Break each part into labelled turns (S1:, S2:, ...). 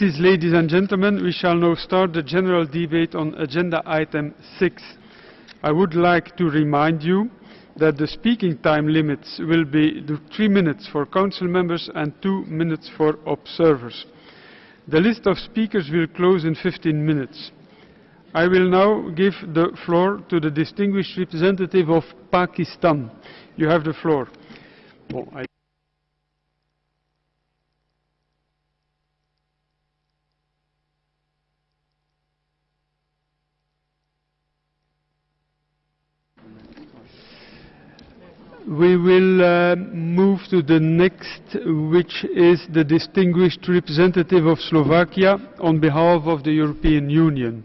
S1: Ladies and gentlemen, we shall now start the general debate on agenda item 6. I would like to remind you that the speaking time limits will be 3 minutes for council members and 2 minutes for observers. The list of speakers will close in 15 minutes. I will now give the floor to the distinguished representative of Pakistan. You have the floor. Bon, We will uh, move to the next, which is the distinguished representative of Slovakia on behalf of the European Union.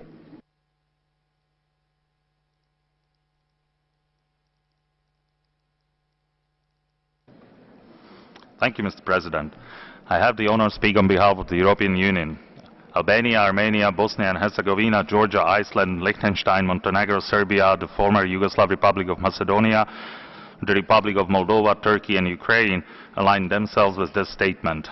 S2: Thank you, Mr. President. I have the honor to speak on behalf of the European Union. Albania, Armenia, Bosnia and Herzegovina, Georgia, Iceland, Liechtenstein, Montenegro, Serbia, the former Yugoslav Republic of Macedonia, the Republic of Moldova, Turkey and Ukraine align themselves with this statement.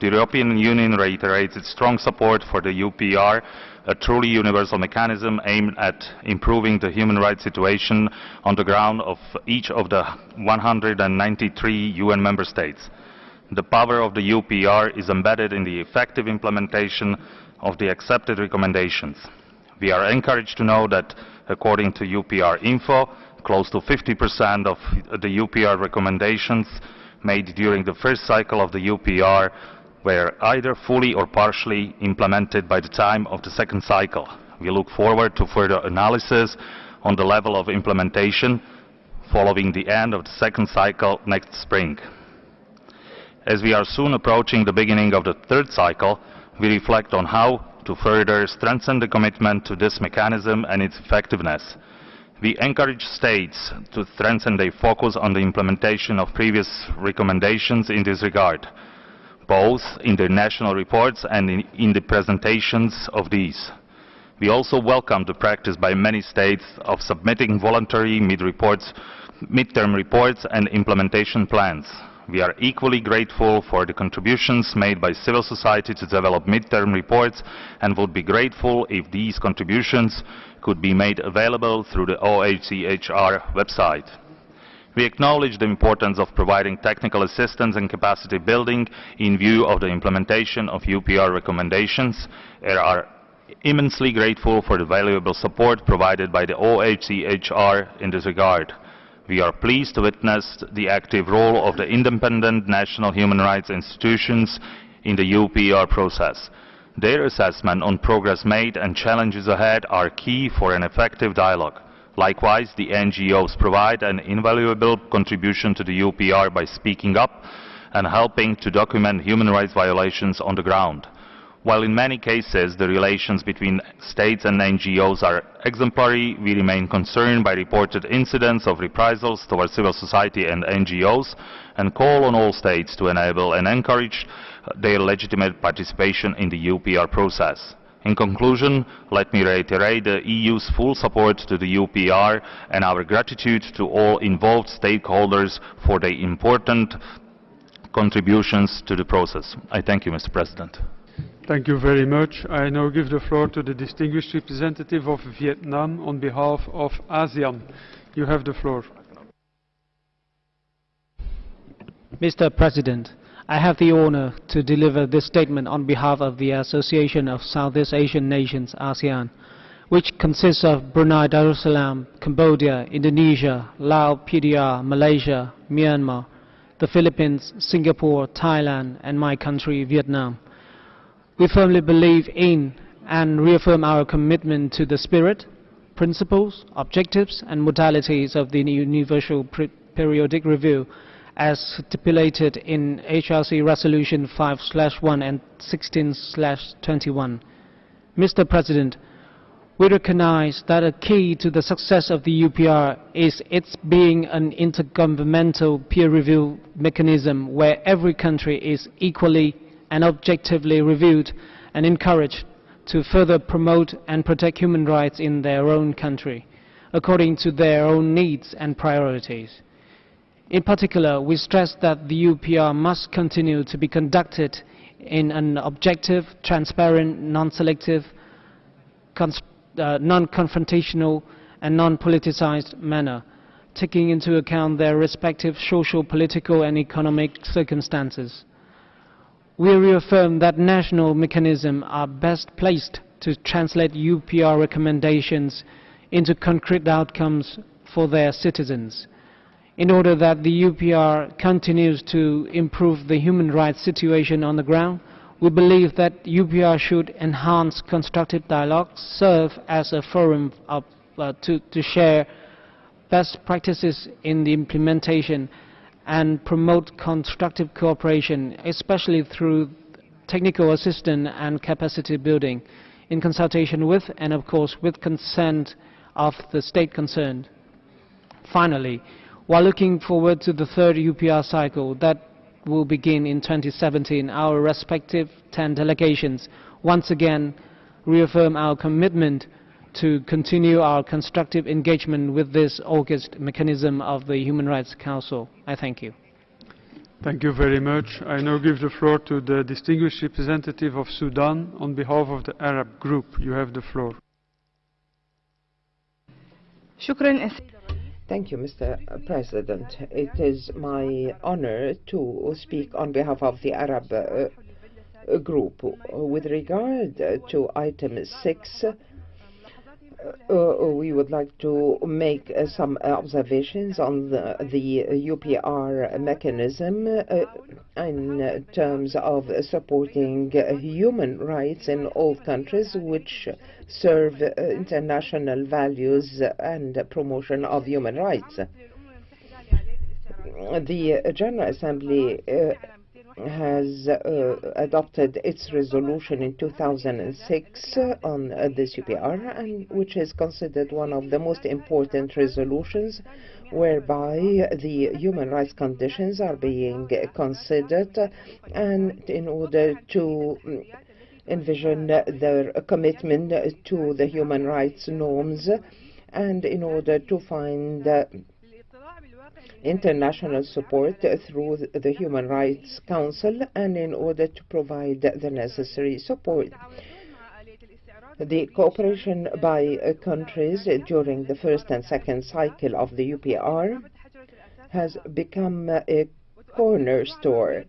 S2: The European Union reiterates its strong support for the UPR, a truly universal mechanism aimed at improving the human rights situation on the ground of each of the 193 UN member states. The power of the UPR is embedded in the effective implementation of the accepted recommendations. We are encouraged to know that, according to UPR Info, close to 50% of the UPR recommendations made during the first cycle of the UPR were either fully or partially implemented by the time of the second cycle. We look forward to further analysis on the level of implementation following the end of the second cycle next spring. As we are soon approaching the beginning of the third cycle, we reflect on how to further strengthen the commitment to this mechanism and its effectiveness. We encourage states to strengthen their focus on the implementation of previous recommendations in this regard, both in their national reports and in, in the presentations of these. We also welcome the practice by many states of submitting voluntary mid-reports, mid-term reports and implementation plans. We are equally grateful for the contributions made by civil society to develop mid-term reports and would be grateful if these contributions could be made available through the OHCHR website. We acknowledge the importance of providing technical assistance and capacity building in view of the implementation of UPR recommendations and are immensely grateful for the valuable support provided by the OHCHR in this regard. We are pleased to witness the active role of the independent national human rights institutions in the UPR process. Their assessment on progress made and challenges ahead are key for an effective dialogue. Likewise, the NGOs provide an invaluable contribution to the UPR by speaking up and helping to document human rights violations on the ground. While in many cases the relations between states and NGOs are exemplary, we remain concerned by reported incidents of reprisals towards civil society and NGOs and call on all states to enable and encourage their legitimate participation in the UPR process. In conclusion, let me reiterate the EU's full support to the UPR and our gratitude to all involved stakeholders for their important contributions to the process. I thank you, Mr. President.
S1: Thank you very much. I now give the floor to the distinguished representative of Vietnam on behalf of ASEAN. You have the floor.
S3: Mr. President, I have the honor to deliver this statement on behalf of the Association of Southeast Asian Nations, ASEAN, which consists of Brunei Darussalam, Cambodia, Indonesia, Laos, PDR, Malaysia, Myanmar, the Philippines, Singapore, Thailand, and my country, Vietnam. We firmly believe in and reaffirm our commitment to the spirit, principles, objectives, and modalities of the Universal Periodic Review as stipulated in HRC Resolution 5-1 and 16-21. Mr. President, we recognize that a key to the success of the UPR is its being an intergovernmental peer review mechanism where every country is equally and objectively reviewed and encouraged to further promote and protect human rights in their own country according to their own needs and priorities. In particular, we stress that the UPR must continue to be conducted in an objective, transparent, non-selective, uh, non-confrontational and non-politicized manner, taking into account their respective social, political and economic circumstances. We reaffirm that national mechanisms are best placed to translate UPR recommendations into concrete outcomes for their citizens. In order that the UPR continues to improve the human rights situation on the ground, we believe that UPR should enhance constructive dialogue, serve as a forum of, uh, to, to share best practices in the implementation and promote constructive cooperation, especially through technical assistance and capacity building, in consultation with and of course with consent of the state concerned. Finally, while looking forward to the third UPR cycle that will begin in 2017, our respective 10 delegations once again reaffirm our commitment to continue our constructive engagement with this August mechanism of the Human Rights Council. I thank you.
S1: Thank you very much. I now give the floor to the distinguished representative of Sudan on behalf of the Arab group. You have the floor.
S4: Thank you, Mr. President. It is my honor to speak on behalf of the Arab uh, group. With regard to item 6, we would like to make uh, some observations on the, the UPR mechanism uh, in terms of supporting human rights in all countries which serve international values and promotion of human rights. The General Assembly has uh, adopted its resolution in 2006 on uh, this UPR, and which is considered one of the most important resolutions whereby the human rights conditions are being considered and in order to envision their commitment to the human rights norms and in order to find international support through the Human Rights Council and in order to provide the necessary support. The cooperation by countries during the first and second cycle of the UPR has become a cornerstone.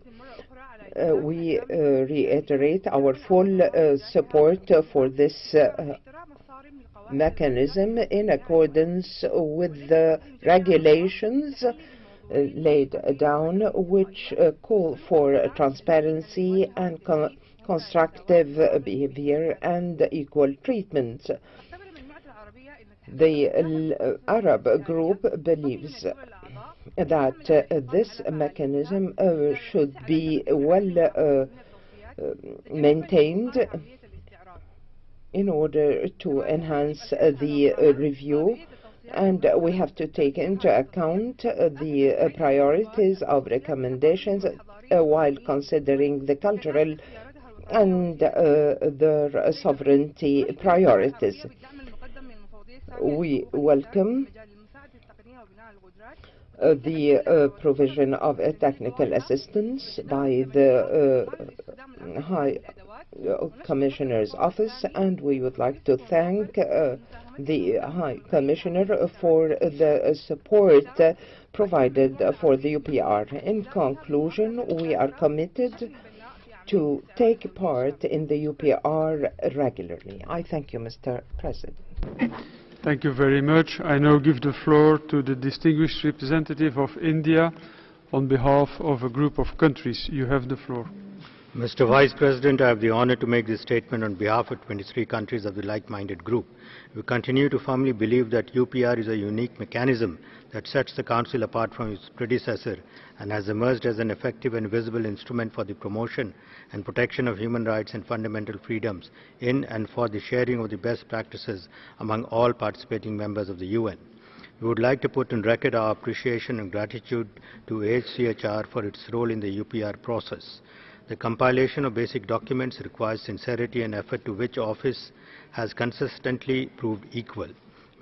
S4: Uh, we uh, reiterate our full uh, support for this mechanism in accordance with the regulations uh, laid down which uh, call for transparency and con constructive behavior and equal treatment. The Arab group believes that uh, this mechanism should be well maintained in order to enhance uh, the uh, review and we have to take into account uh, the priorities of recommendations while considering the cultural and the sovereignty priorities. We welcome uh, the uh, provision of uh, technical assistance by the High Uh, commissioner's Office, and we would like to thank uh, the High Commissioner for the support provided for the UPR. In conclusion, we are committed to take part in the UPR regularly. I thank you, Mr. President.
S1: Thank you very much. I now give the floor to the distinguished representative of India on behalf of a group of countries. You have the floor.
S5: Mr. Vice President, I have the honor to make this statement on behalf of 23 countries of the like-minded group. We continue to firmly believe that UPR is a unique mechanism that sets the Council apart from its predecessor and has emerged as an effective and visible instrument for the promotion and protection of human rights and fundamental freedoms in and for the sharing of the best practices among all participating members of the UN. We would like to put on record our appreciation and gratitude to HCHR for its role in the UPR process. The compilation of basic documents requires sincerity and effort to which office has consistently proved equal.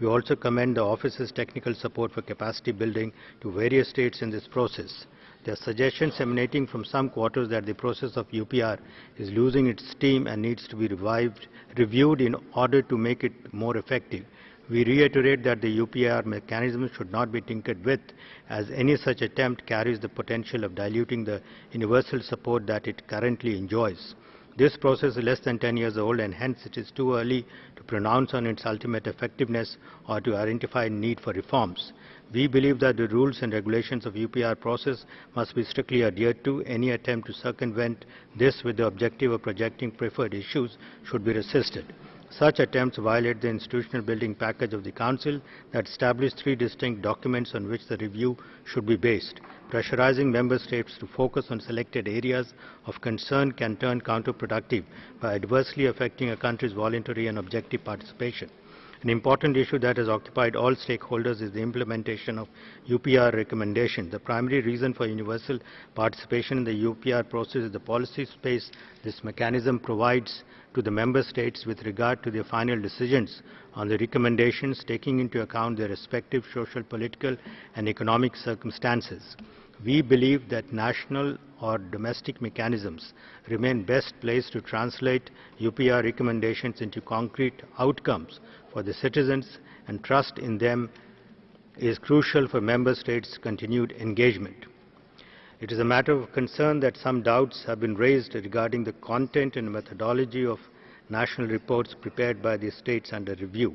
S5: We also commend the office's technical support for capacity building to various states in this process. There are suggestions emanating from some quarters that the process of UPR is losing its steam and needs to be revived, reviewed in order to make it more effective. We reiterate that the UPR mechanism should not be tinkered with, as any such attempt carries the potential of diluting the universal support that it currently enjoys. This process is less than 10 years old and hence it is too early to pronounce on its ultimate effectiveness or to identify need for reforms. We believe that the rules and regulations of UPR process must be strictly adhered to. Any attempt to circumvent this with the objective of projecting preferred issues should be resisted. Such attempts violate the institutional building package of the Council that established three distinct documents on which the review should be based. Pressurizing member states to focus on selected areas of concern can turn counterproductive by adversely affecting a country's voluntary and objective participation. An important issue that has occupied all stakeholders is the implementation of UPR recommendations. The primary reason for universal participation in the UPR process is the policy space this mechanism provides to the member states with regard to their final decisions on the recommendations taking into account their respective social, political and economic circumstances. We believe that national or domestic mechanisms remain best placed to translate UPR recommendations into concrete outcomes for the citizens and trust in them is crucial for member states' continued engagement. It is a matter of concern that some doubts have been raised regarding the content and methodology of national reports prepared by the states under review.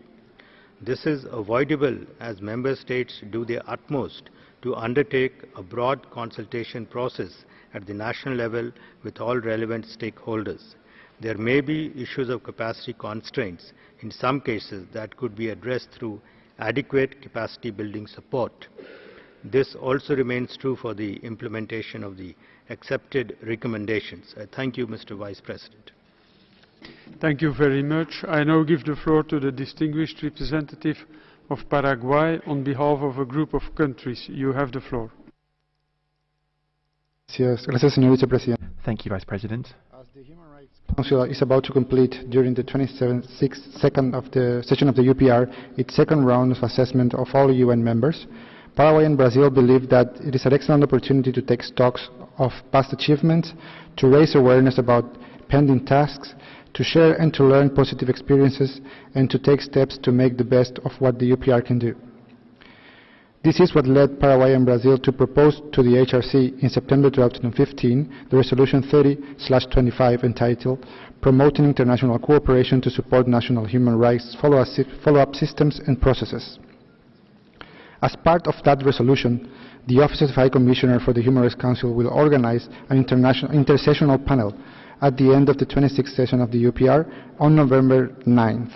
S5: This is avoidable as member states do their utmost to undertake a broad consultation process at the national level with all relevant stakeholders. There may be issues of capacity constraints in some cases that could be addressed through adequate capacity building support. This also remains true for the implementation of the accepted recommendations. I thank you, Mr. Vice President.
S1: Thank you very much. I now give the floor to the distinguished representative of Paraguay on behalf of a group of countries. You have the floor.
S6: Gracias, señor vicepresidente.
S7: Thank you, Vice President.
S6: As the Human Rights Council is about to complete during the 27th second of the session of the UPR its second round of assessment of all UN members, Paraguay and Brazil believe that it is an excellent opportunity to take stocks of past achievements, to raise awareness about pending tasks, to share and to learn positive experiences, and to take steps to make the best of what the UPR can do. This is what led Paraguay and Brazil to propose to the HRC in September 2015 the Resolution 30-25 entitled Promoting International Cooperation to Support National Human Rights Follow-up Systems and Processes. As part of that resolution, the Office of High Commissioner for the Human Rights Council will organize an international intersessional panel at the end of the 26th session of the UPR on November 9th.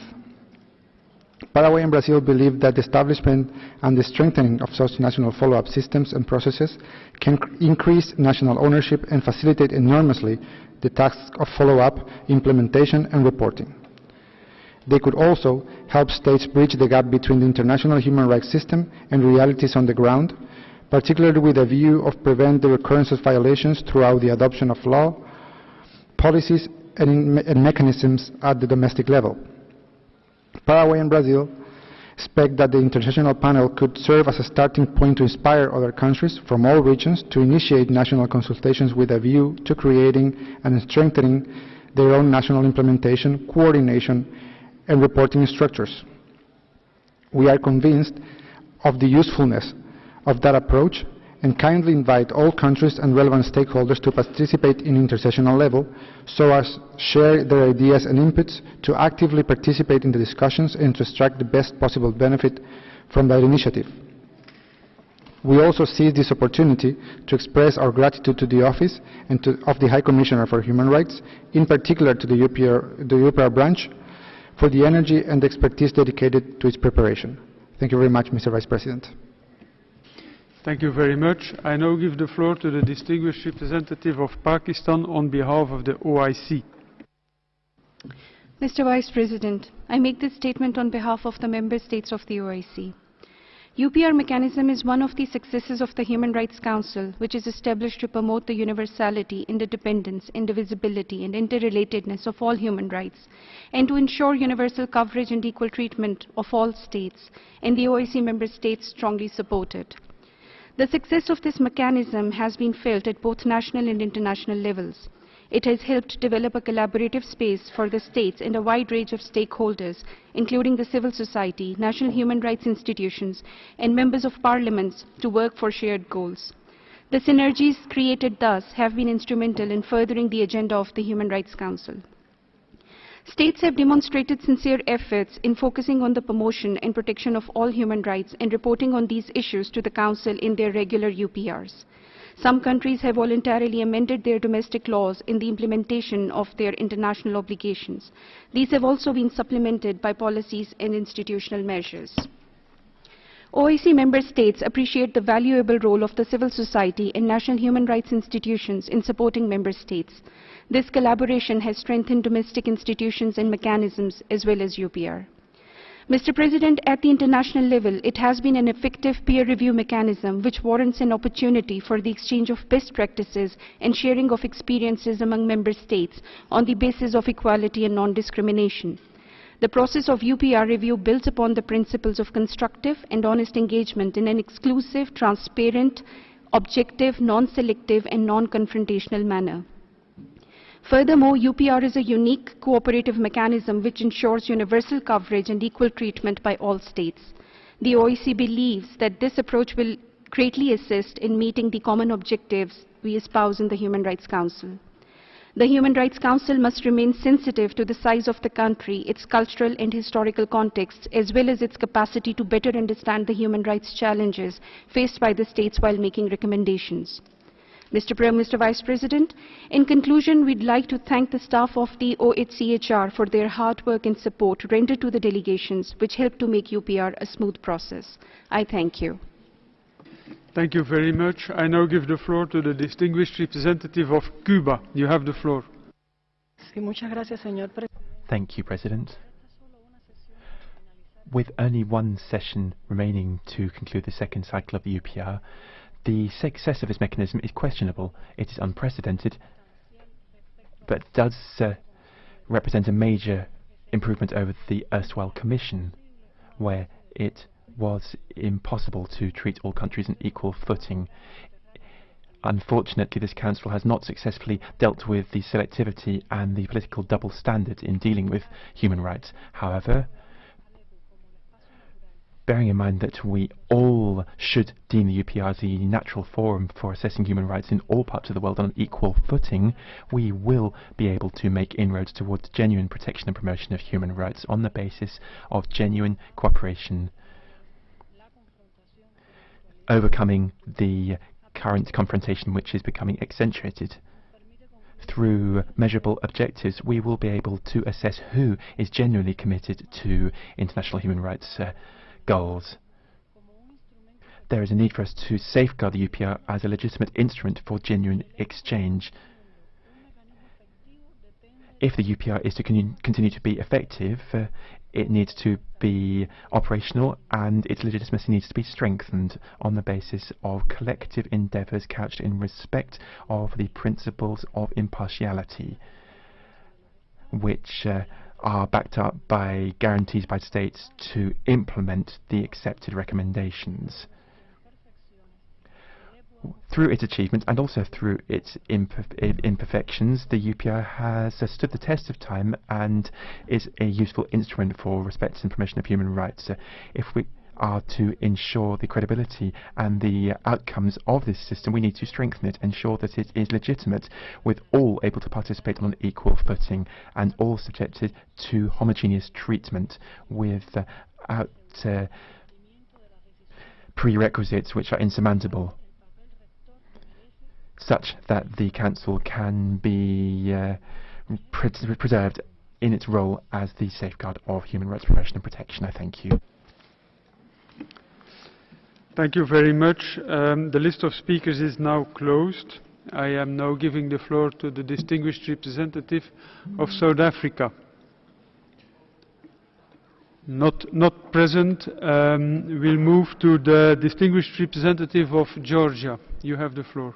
S6: Paraguay and Brazil believe that the establishment and the strengthening of such national follow-up systems and processes can increase national ownership and facilitate enormously the task of follow-up, implementation and reporting. They could also help states bridge the gap between the international human rights system and realities on the ground, particularly with a view of prevent the recurrence of violations throughout the adoption of law, policies and, and mechanisms at the domestic level. Paraguay and Brazil expect that the international panel could serve as a starting point to inspire other countries from all regions to initiate national consultations with a view to creating and strengthening their own national implementation, coordination, and reporting structures. We are convinced of the usefulness of that approach and kindly invite all countries and relevant stakeholders to participate in intersessional level so as to share their ideas and inputs to actively participate in the discussions and to extract the best possible benefit from that initiative. We also seize this opportunity to express our gratitude to the Office and to, of the High Commissioner for Human Rights, in particular to the UPR, the UPR branch, for the energy and expertise dedicated to its preparation. Thank you very much, Mr. Vice President.
S1: Thank you very much. I now give the floor to the distinguished representative of Pakistan on behalf of the OIC.
S8: Mr. Vice President, I make this statement on behalf of the member states of the OIC. UPR mechanism is one of the successes of the Human Rights Council, which is established to promote the universality, interdependence, indivisibility, and interrelatedness of all human rights, and to ensure universal coverage and equal treatment of all states, and the OIC member states strongly support it. The success of this mechanism has been felt at both national and international levels. It has helped develop a collaborative space for the states and a wide range of stakeholders, including the civil society, national human rights institutions, and members of parliaments to work for shared goals. The synergies created thus have been instrumental in furthering the agenda of the Human Rights Council. States have demonstrated sincere efforts in focusing on the promotion and protection of all human rights and reporting on these issues to the Council in their regular UPRs. Some countries have voluntarily amended their domestic laws in the implementation of their international obligations. These have also been supplemented by policies and institutional measures. OIC member states appreciate the valuable role of the civil society and national human rights institutions in supporting member states. This collaboration has strengthened domestic institutions and mechanisms as well as UPR. Mr. President, at the international level, it has been an effective peer review mechanism which warrants an opportunity for the exchange of best practices and sharing of experiences among member states on the basis of equality and non-discrimination. The process of UPR review builds upon the principles of constructive and honest engagement in an exclusive, transparent, objective, non-selective and non-confrontational manner. Furthermore, UPR is a unique cooperative mechanism which ensures universal coverage and equal treatment by all states. The OIC believes that this approach will greatly assist in meeting the common objectives we espouse in the Human Rights Council. The Human Rights Council must remain sensitive to the size of the country, its cultural and historical context, as well as its capacity to better understand the human rights challenges faced by the states while making recommendations. Mr. Prime Minister Vice President, in conclusion, we'd like to thank the staff of the OHCHR for their hard work and support rendered to the delegations, which helped to make UPR a smooth process. I thank you.
S1: Thank you very much. I now give the floor to the distinguished representative of Cuba. You have the floor.
S7: Sí, muchas gracias, señor
S9: Thank you, President. With only one session remaining to conclude the second cycle of the UPR, the success of this mechanism is questionable. It is unprecedented, but does uh, represent a major improvement over the erstwhile Commission, where it was impossible to treat all countries on equal footing. Unfortunately, this Council has not successfully dealt with the selectivity and the political double standard in dealing with human rights. However, bearing in mind that we all should deem the UPR the natural forum for assessing human rights in all parts of the world on an equal footing, we will be able to make inroads towards genuine protection and promotion of human rights on the basis of genuine cooperation, overcoming the current confrontation which is becoming accentuated. Through measurable objectives, we will be able to assess who is genuinely committed to international human rights uh, goals. There is a need for us to safeguard the UPR as a legitimate instrument for genuine exchange. If the UPR is to con continue to be effective, uh, it needs to be operational and its legitimacy needs to be strengthened on the basis of collective endeavours couched in respect of the principles of impartiality, which uh, are backed up by guarantees by states to implement the accepted recommendations. Through its achievements and also through its imperfections, the UPR has uh, stood the test of time and is a useful instrument for respect and promotion of human rights. If we are to ensure the credibility and the outcomes of this system, we need to strengthen it, ensure that it is legitimate, with all able to participate on an equal footing and all subjected to homogeneous treatment without uh, prerequisites which are insurmountable such that the Council can be uh, pre preserved in its role as the safeguard of human rights promotion and protection. I thank you.
S1: Thank you very much. Um, the list of speakers is now closed. I am now giving the floor to the distinguished representative of South Africa. Not, not present. Um, we'll move to the distinguished representative of Georgia. You have the floor.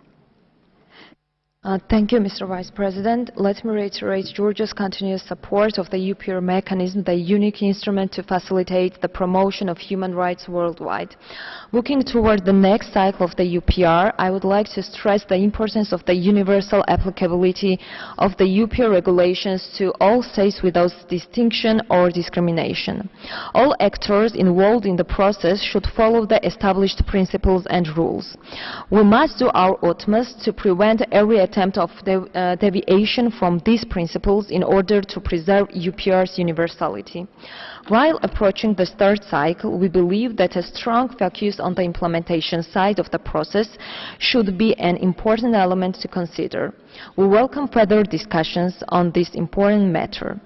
S10: Uh, thank you, Mr. Vice President. Let me reiterate Georgia's continuous support of the UPR mechanism, the unique instrument to facilitate the promotion of human rights worldwide. Looking toward the next cycle of the UPR, I would like to stress the importance of the universal applicability of the UPR regulations to all states without distinction or discrimination. All actors involved in the process should follow the established principles and rules. We must do our utmost to prevent every attempt of uh, deviation from these principles in order to preserve UPR's universality. While approaching the third cycle, we believe that a strong focus on the implementation side of the process should be an important element to consider. We welcome further discussions on this important matter.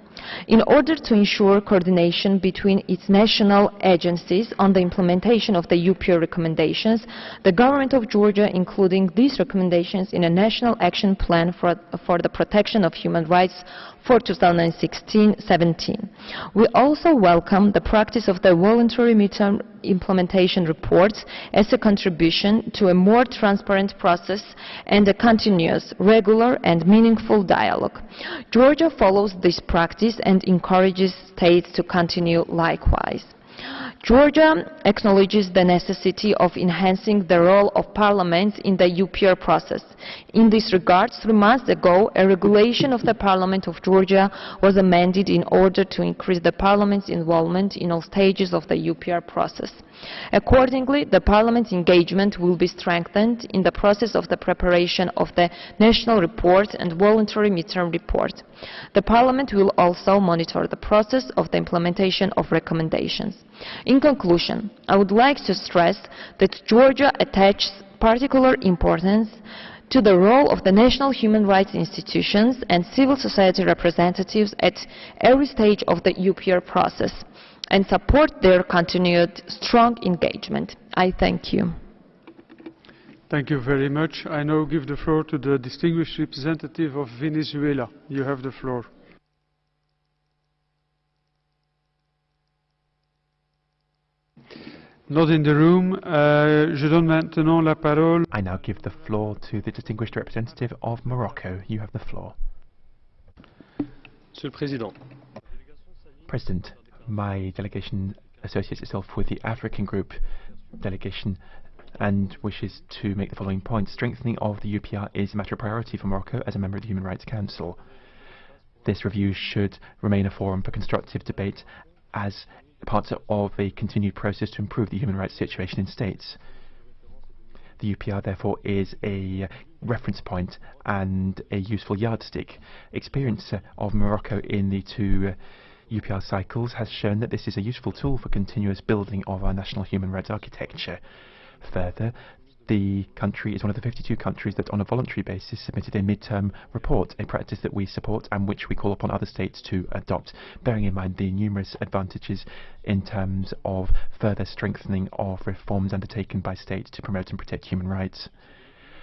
S10: In order to ensure coordination between its national agencies on the implementation of the UPR recommendations, the government of Georgia including these recommendations in a national action plan for, for the protection of human rights for 2016-17. We also welcome the practice of the voluntary midterm implementation reports as a contribution to a more transparent process and a continuous, regular and meaningful dialogue. Georgia follows this practice and encourages states to continue likewise. Georgia acknowledges the necessity of enhancing the role of parliaments in the UPR process. In this regard, three months ago, a regulation of the Parliament of Georgia was amended in order to increase the parliament's involvement in all stages of the UPR process. Accordingly, the Parliament's engagement will be strengthened in the process of the preparation of the national report and voluntary midterm report. The Parliament will also monitor the process of the implementation of recommendations. In conclusion, I would like to stress that Georgia attaches particular importance to the role of the national human rights institutions and civil society representatives at every stage of the UPR process and support their continued strong engagement. I thank you.
S1: Thank you very much. I now give the floor to the distinguished representative of Venezuela. You have the floor. Not in the room. Uh, je donne maintenant la parole.
S9: I now give the floor to the distinguished representative of Morocco. You have the floor.
S11: Monsieur le Président.
S9: President, my delegation associates itself with the African Group delegation and wishes to make the following points. Strengthening of the UPR is a matter of priority for Morocco as a member of the Human Rights Council. This review should remain a forum for constructive debate as part of a continued process to improve the human rights situation in states. The UPR, therefore, is a reference point and a useful yardstick. Experience of Morocco in the two UPR cycles has shown that this is a useful tool for continuous building of our national human rights architecture. Further, the country is one of the 52 countries that on a voluntary basis submitted a midterm report, a practice that we support and which we call upon other states to adopt, bearing in mind the numerous advantages in terms of further strengthening of reforms undertaken by states to promote and protect human rights.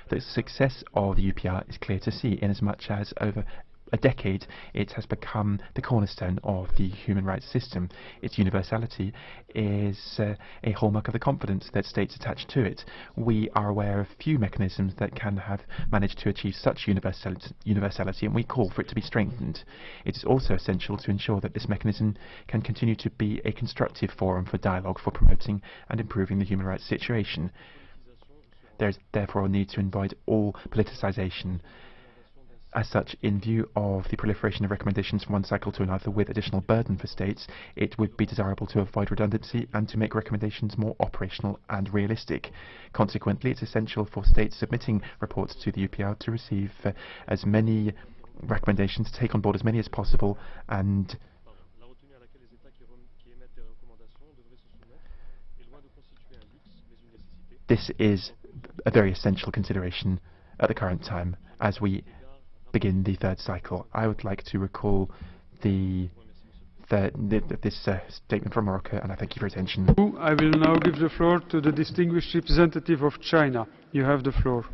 S9: The success of the UPR is clear to see inasmuch as over a decade, it has become the cornerstone of the human rights system. Its universality is uh, a hallmark of the confidence that states attach to it. We are aware of few mechanisms that can have managed to achieve such universality, universality, and we call for it to be strengthened. It is also essential to ensure that this mechanism can continue to be a constructive forum for dialogue for promoting and improving the human rights situation. There is therefore a need to avoid all politicisation as such, in view of the proliferation of recommendations from one cycle to another with additional burden for states, it would be desirable to avoid redundancy and to make recommendations more operational and realistic. Consequently, it's essential for states submitting reports to the UPR to receive uh, as many recommendations, take on board as many as possible, and this is a very essential consideration at the current time as we begin the third cycle. I would like to recall the, the, the this uh, statement from Morocco, and I thank you for your attention.
S1: I will now give the floor to the distinguished representative of China. You have the floor.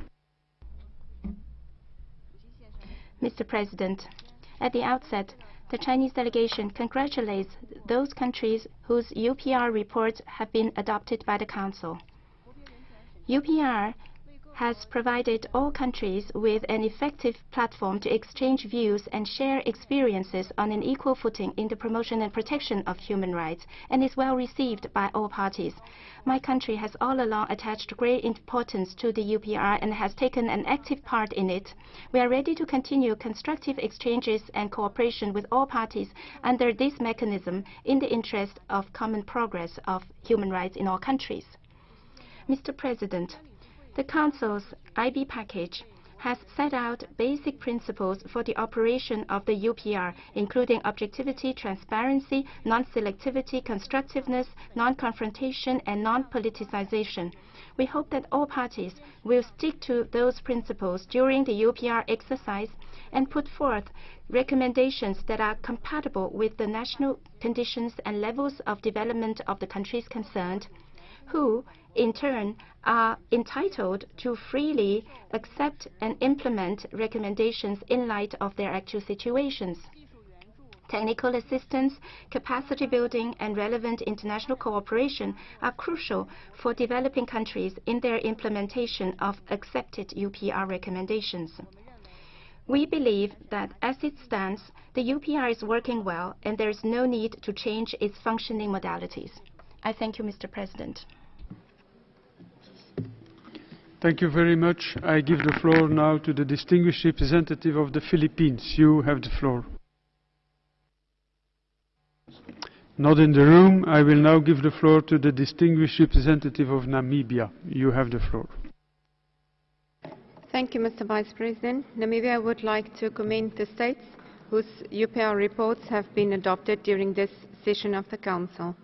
S12: Mr. President, at the outset, the Chinese delegation congratulates those countries whose UPR reports have been adopted by the Council. UPR has provided all countries with an effective platform to exchange views and share experiences on an equal footing in the promotion and protection of human rights and is well received by all parties. My country has all along attached great importance to the UPR and has taken an active part in it. We are ready to continue constructive exchanges and cooperation with all parties under this mechanism in the interest of common progress of human rights in all countries. Mr. President, the Council's IB package has set out basic principles for the operation of the UPR, including objectivity, transparency, non-selectivity, constructiveness, non-confrontation, and non-politicization. We hope that all parties will stick to those principles during the UPR exercise and put forth recommendations that are compatible with the national conditions and levels of development of the countries concerned, who, in turn, are entitled to freely accept and implement recommendations in light of their actual situations. Technical assistance, capacity building, and relevant international cooperation are crucial for developing countries in their implementation of accepted UPR recommendations. We believe that as it stands, the UPR is working well and there is no need to change its functioning modalities. I thank you, Mr. President.
S1: Thank you very much. I give the floor now to the distinguished representative of the Philippines. You have the floor. Not in the room. I will now give the floor to the distinguished representative of Namibia. You have the floor.
S11: Thank you, Mr. Vice President. Namibia would like to commend the states whose UPR reports have been adopted during this session of the Council.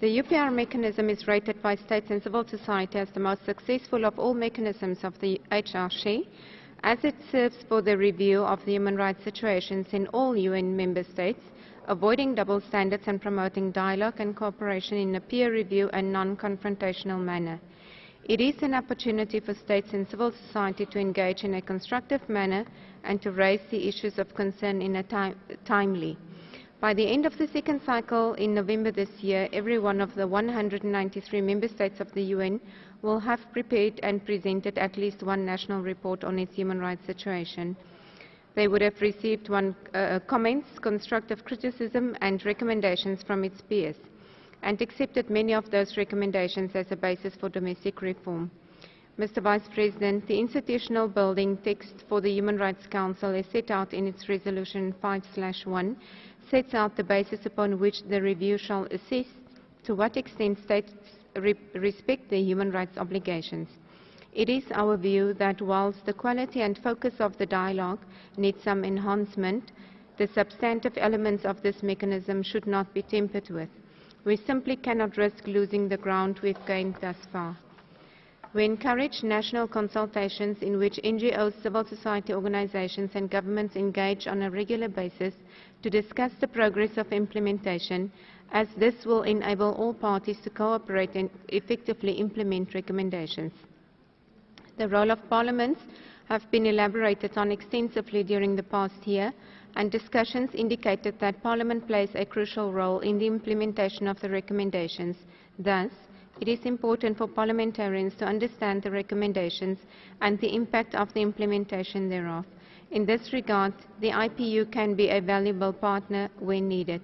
S11: The UPR mechanism is rated by states and civil society as the most successful of all mechanisms of the HRC, as it serves for the review of the human rights situations in all UN member states, avoiding double standards and promoting dialogue and cooperation in a peer review and non-confrontational manner. It is an opportunity for states and civil society to engage in a constructive manner and to raise the issues of concern in a time, timely. By the end of the second cycle in November this year, every one of the 193 member states of the UN will have prepared and presented at least one national report on its human rights situation. They would have received one, uh, comments, constructive criticism and recommendations from its peers and accepted many of those recommendations as a basis for domestic reform. Mr. Vice President, the institutional building text for the Human Rights Council is set out in its Resolution 5-1 sets out the basis upon which the review shall assess to what extent states re respect their human rights obligations. It is our view that whilst the quality and focus of the dialogue need some enhancement, the substantive elements of this mechanism should not be tempered with. We simply cannot risk losing the ground we've gained thus far. We encourage national consultations in which NGOs, civil society organizations and governments engage on a regular basis to discuss the progress of implementation as this will enable all parties to cooperate and effectively implement recommendations. The role of parliaments have been elaborated on extensively during the past year and discussions indicated that Parliament plays a crucial role in the implementation of the recommendations. Thus, it is important for parliamentarians to understand the recommendations and the impact of the implementation thereof. In this regard, the IPU can be a valuable partner when needed.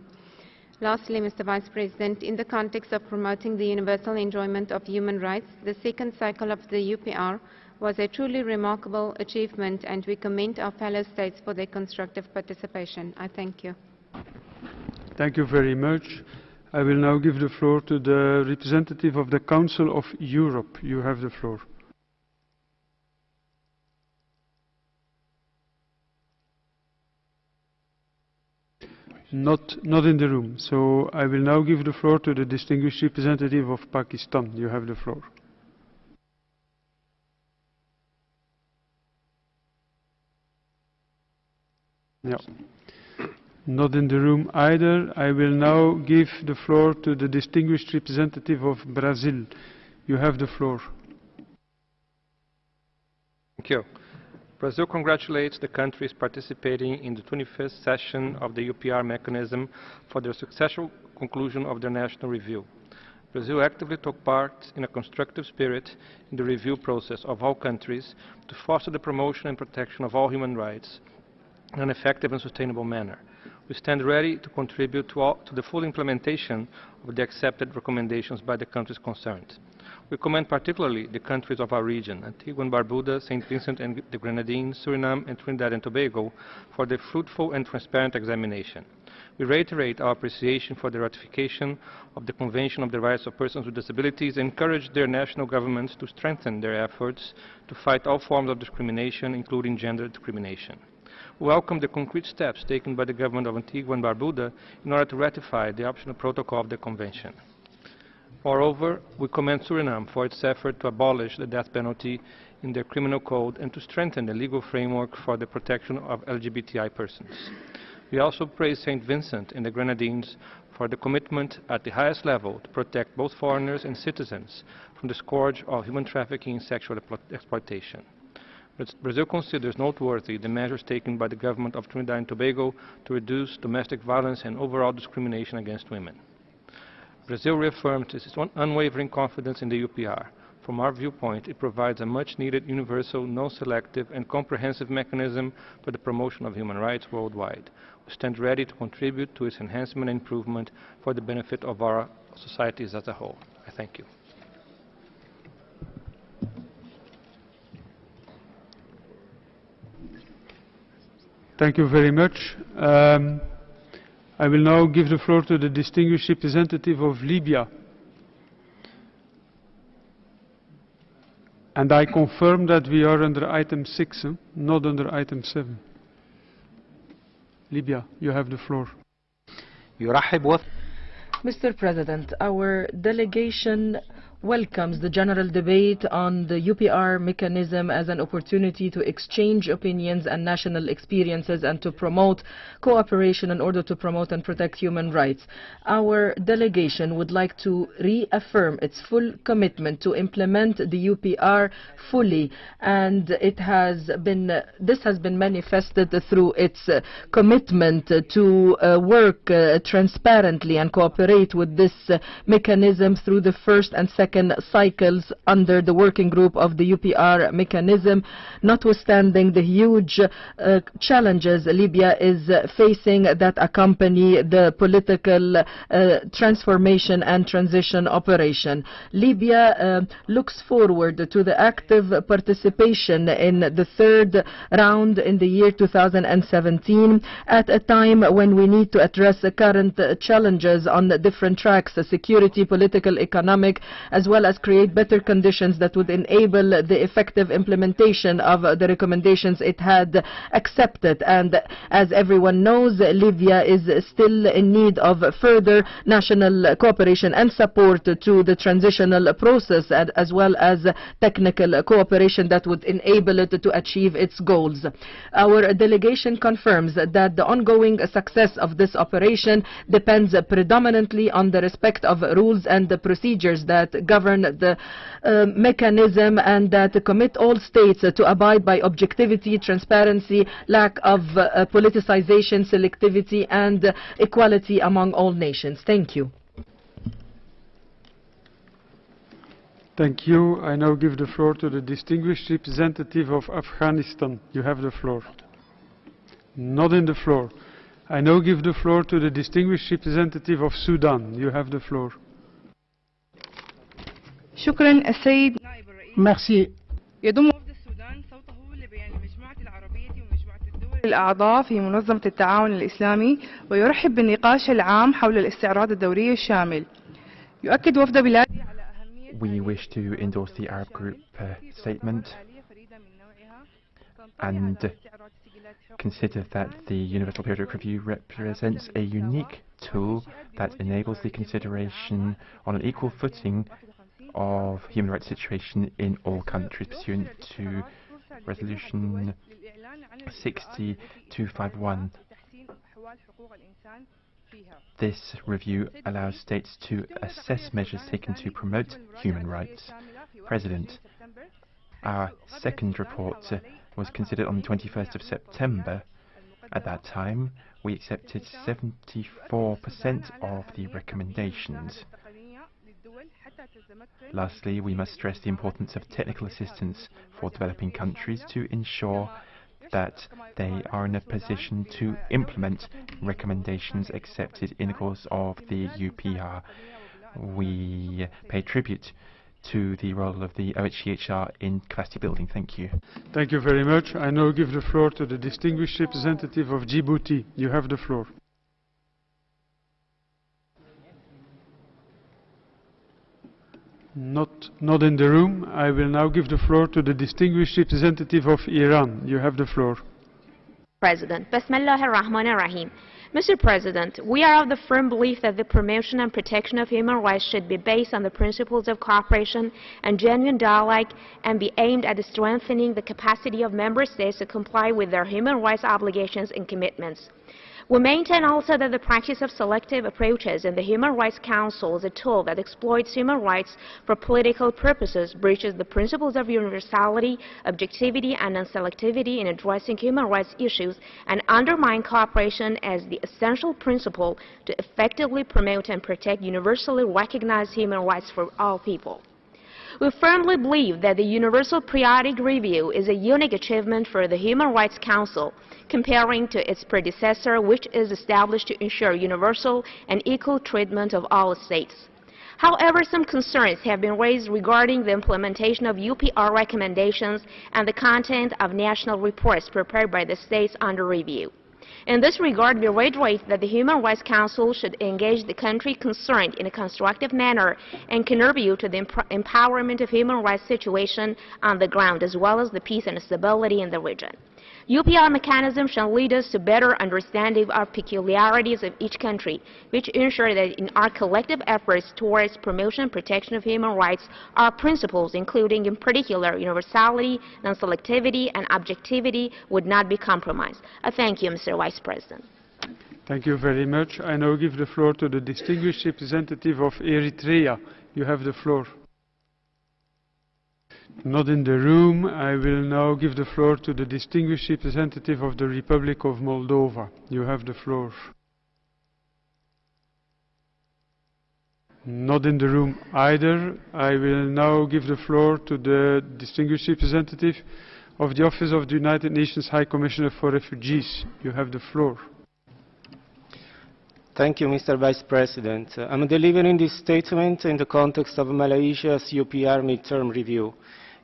S11: Lastly, Mr. Vice President, in the context of promoting the universal enjoyment of human rights, the second cycle of the UPR was a truly remarkable achievement and we commend our fellow states for their constructive participation. I thank you.
S1: Thank you very much. I will now give the floor to the representative of the Council of Europe. You have the floor. Not, not in the room. So I will now give the floor to the distinguished representative of Pakistan. You have the floor. Yeah. Not in the room either. I will now give the floor to the distinguished representative of Brazil. You have the floor.
S13: Thank you. Brazil congratulates the countries participating in the 25th session of the UPR mechanism for their successful conclusion of their national review. Brazil actively took part in a constructive spirit in the review process of all countries to foster the promotion and protection of all human rights in an effective and sustainable manner. We stand ready to contribute to, all, to the full implementation of the accepted recommendations by the countries concerned. We commend particularly the countries of our region, Antigua and Barbuda, St. Vincent and the Grenadines, Suriname and Trinidad and Tobago, for their fruitful and transparent examination. We reiterate our appreciation for the ratification of the Convention of the Rights of Persons with Disabilities and encourage their national governments to strengthen their efforts to fight all forms of discrimination, including gender discrimination. We welcome the concrete steps taken by the government of Antigua and Barbuda in order to ratify the optional protocol of the Convention. Moreover, we commend Suriname for its effort to abolish the death penalty in their criminal code and to strengthen the legal framework for the protection of LGBTI persons. We also praise St. Vincent and the Grenadines for the commitment at the highest level to protect both foreigners and citizens from the scourge of human trafficking and sexual exploitation. Brazil considers noteworthy the measures taken by the government of Trinidad and Tobago to reduce domestic violence and overall discrimination against women. Brazil reaffirms its unwavering confidence in the UPR. From our viewpoint, it provides a much-needed universal, non-selective and comprehensive mechanism for the promotion of human rights worldwide. We stand ready to contribute to its enhancement and improvement for the benefit of our societies as a whole. I thank you.
S1: Thank you very much. Um, I will now give the floor to the distinguished representative of Libya. And I confirm that we are under item 6, huh? not under item 7. Libya, you have the floor.
S14: Mr. President, our delegation welcomes the general debate on the UPR mechanism as an opportunity to exchange opinions and national experiences and to promote cooperation in order to promote and protect human rights. Our delegation would like to reaffirm its full commitment to implement the UPR fully and it has been this has been manifested through its commitment to uh, work uh, transparently and cooperate with this mechanism through the first and second second cycles under the working group of the UPR mechanism, notwithstanding the huge uh, challenges Libya is facing that accompany the political uh, transformation and transition operation. Libya uh, looks forward to the active participation in the third round in the year 2017 at a time when we need to address the current challenges on different tracks, security, political, economic, as well as create better conditions that would enable the effective implementation of the recommendations it had accepted. And as everyone knows, Libya is still in need of further national cooperation and support to the transitional process as well as technical cooperation that would enable it to achieve its goals. Our delegation confirms that the ongoing success of this operation depends predominantly on the respect of rules and the procedures that govern the uh, mechanism and that commit all states to abide by objectivity, transparency, lack of uh, politicization, selectivity, and equality among all nations. Thank you.
S1: Thank you. I now give the floor to the distinguished representative of Afghanistan. You have the floor. Not in the floor. I now give the floor to the distinguished representative of Sudan. You have the floor.
S15: شكرا السيد نائب الرئيس
S16: Merci.
S15: يضم وفد السودان صوته لبيان المجموعة العربية ومجموعة الدول الأعضاء في منظمة التعاون الإسلامي ويرحب بالنقاش العام حول الاستعراض الدوري الشامل يؤكد وفد بلادي على أهمية
S9: We wish to endorse the Arab Group uh, statement and consider that the Universal Periodic Review represents a unique tool that enables the consideration on an equal footing of human rights situation in all countries pursuant to Resolution 60251. This review allows states to assess measures taken to promote human rights. President, our second report was considered on the 21st of September. At that time, we accepted 74% of the recommendations. Lastly, we must stress the importance of technical assistance for developing countries to ensure that they are in a position to implement recommendations accepted in the course of the UPR. We pay tribute to the role of the OHCHR in capacity building. Thank you.
S1: Thank you very much. I now give the floor to the distinguished representative of Djibouti. You have the floor. Not, not in the room. I will now give the floor to the distinguished representative of Iran. You have the floor.
S16: President. Mr. President, we are of the firm belief that the promotion and protection of human rights should be based on the principles of cooperation and genuine dialogue and be aimed at strengthening the capacity of member states to comply with their human rights obligations and commitments. We maintain also that the practice of selective approaches in the Human Rights Council is a tool that exploits human rights for political purposes, breaches the principles of universality, objectivity, and non-selectivity in addressing human rights issues, and undermines cooperation as the essential principle to effectively promote and protect universally recognized human rights for all people. We firmly believe that the Universal Periodic Review is a unique achievement for the Human Rights Council comparing to its predecessor, which is established to ensure universal and equal treatment of all states. However, some concerns have been raised regarding the implementation of UPR recommendations and the content of national reports prepared by the states under review. In this regard, we reiterate that the Human Rights Council should engage the country concerned in a constructive manner and contribute to the empowerment of human rights situation on the ground, as well as the peace and stability in the region. UPR mechanism shall lead us to better understanding of peculiarities of each country, which ensure that in our collective efforts towards promotion and protection of human rights, our principles, including in particular universality, non-selectivity, and objectivity, would not be compromised. Thank you, Mr. Vice President.
S1: Thank you very much. I now give the floor to the distinguished representative of Eritrea. You have the floor. Not in the room. I will now give the floor to the distinguished representative of the Republic of Moldova. You have the floor. Not in the room either. I will now give the floor to the distinguished representative of the Office of the United Nations High Commissioner for Refugees. You have the floor.
S17: Thank you, Mr. Vice President. I'm delivering this statement in the context of Malaysia's UPR midterm review.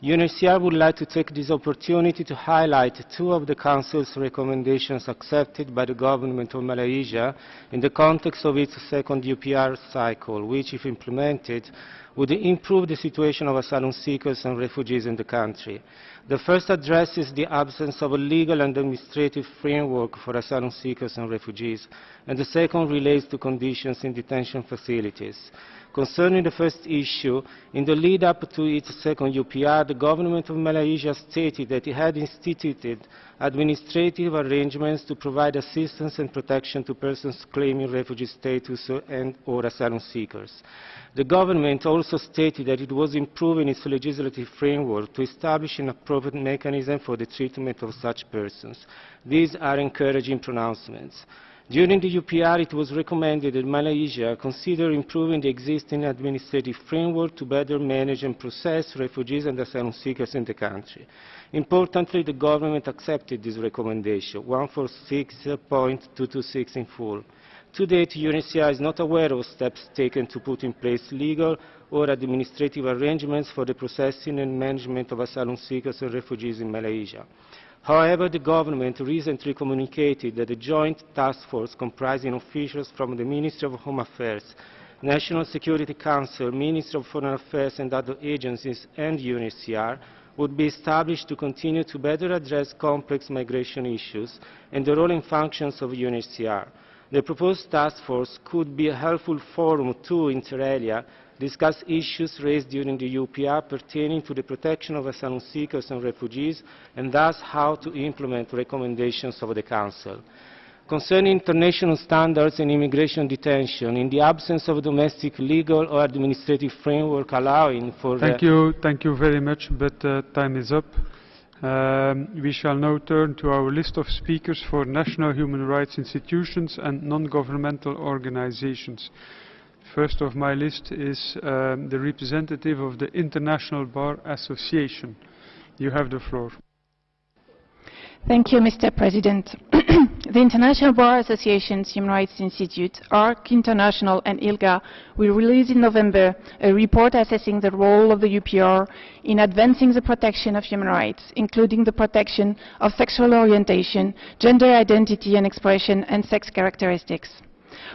S17: UNHCR would like to take this opportunity to highlight two of the Council's recommendations accepted by the government of Malaysia in the context of its second UPR cycle, which, if implemented, would improve the situation of asylum seekers and refugees in the country. The first addresses the absence of a legal and administrative framework for asylum seekers and refugees, and the second relates to conditions in detention facilities. Concerning the first issue, in the lead-up to its second UPR, the government of Malaysia stated that it had instituted administrative arrangements to provide assistance and protection to persons claiming refugee status and or asylum seekers. The government also stated that it was improving its legislative framework to establish an appropriate mechanism for the treatment of such persons. These are encouraging pronouncements. During the UPR, it was recommended that Malaysia consider improving the existing administrative framework to better manage and process refugees and asylum seekers in the country. Importantly, the government accepted this recommendation, 146.226 in full. To date, UNHCR is not aware of steps taken to put in place legal or administrative arrangements for the processing and management of asylum seekers and refugees in Malaysia. However, the government recently communicated that a joint task force comprising officials from the Ministry of Home Affairs, National Security Council, Ministry of Foreign Affairs and other agencies and UNHCR would be established to continue to better address complex migration issues and the role and functions of UNHCR. The proposed task force could be a helpful forum to, inter alia, discuss issues raised during the UPR pertaining to the protection of asylum seekers and refugees, and thus how to implement recommendations of the Council. Concerning international standards in immigration detention, in the absence of a domestic legal or administrative framework allowing for...
S1: Thank you, thank you very much, but uh, time is up. Um, we shall now turn to our list of speakers for national human rights institutions and non-governmental organizations. First of my list is um, the representative of the International Bar Association. You have the floor.
S18: Thank you, Mr. President. the International Bar Association's Human Rights Institute, ARC International and ILGA will release in November a report assessing the role of the UPR in advancing the protection of human rights, including the protection of sexual orientation, gender identity and expression, and sex characteristics.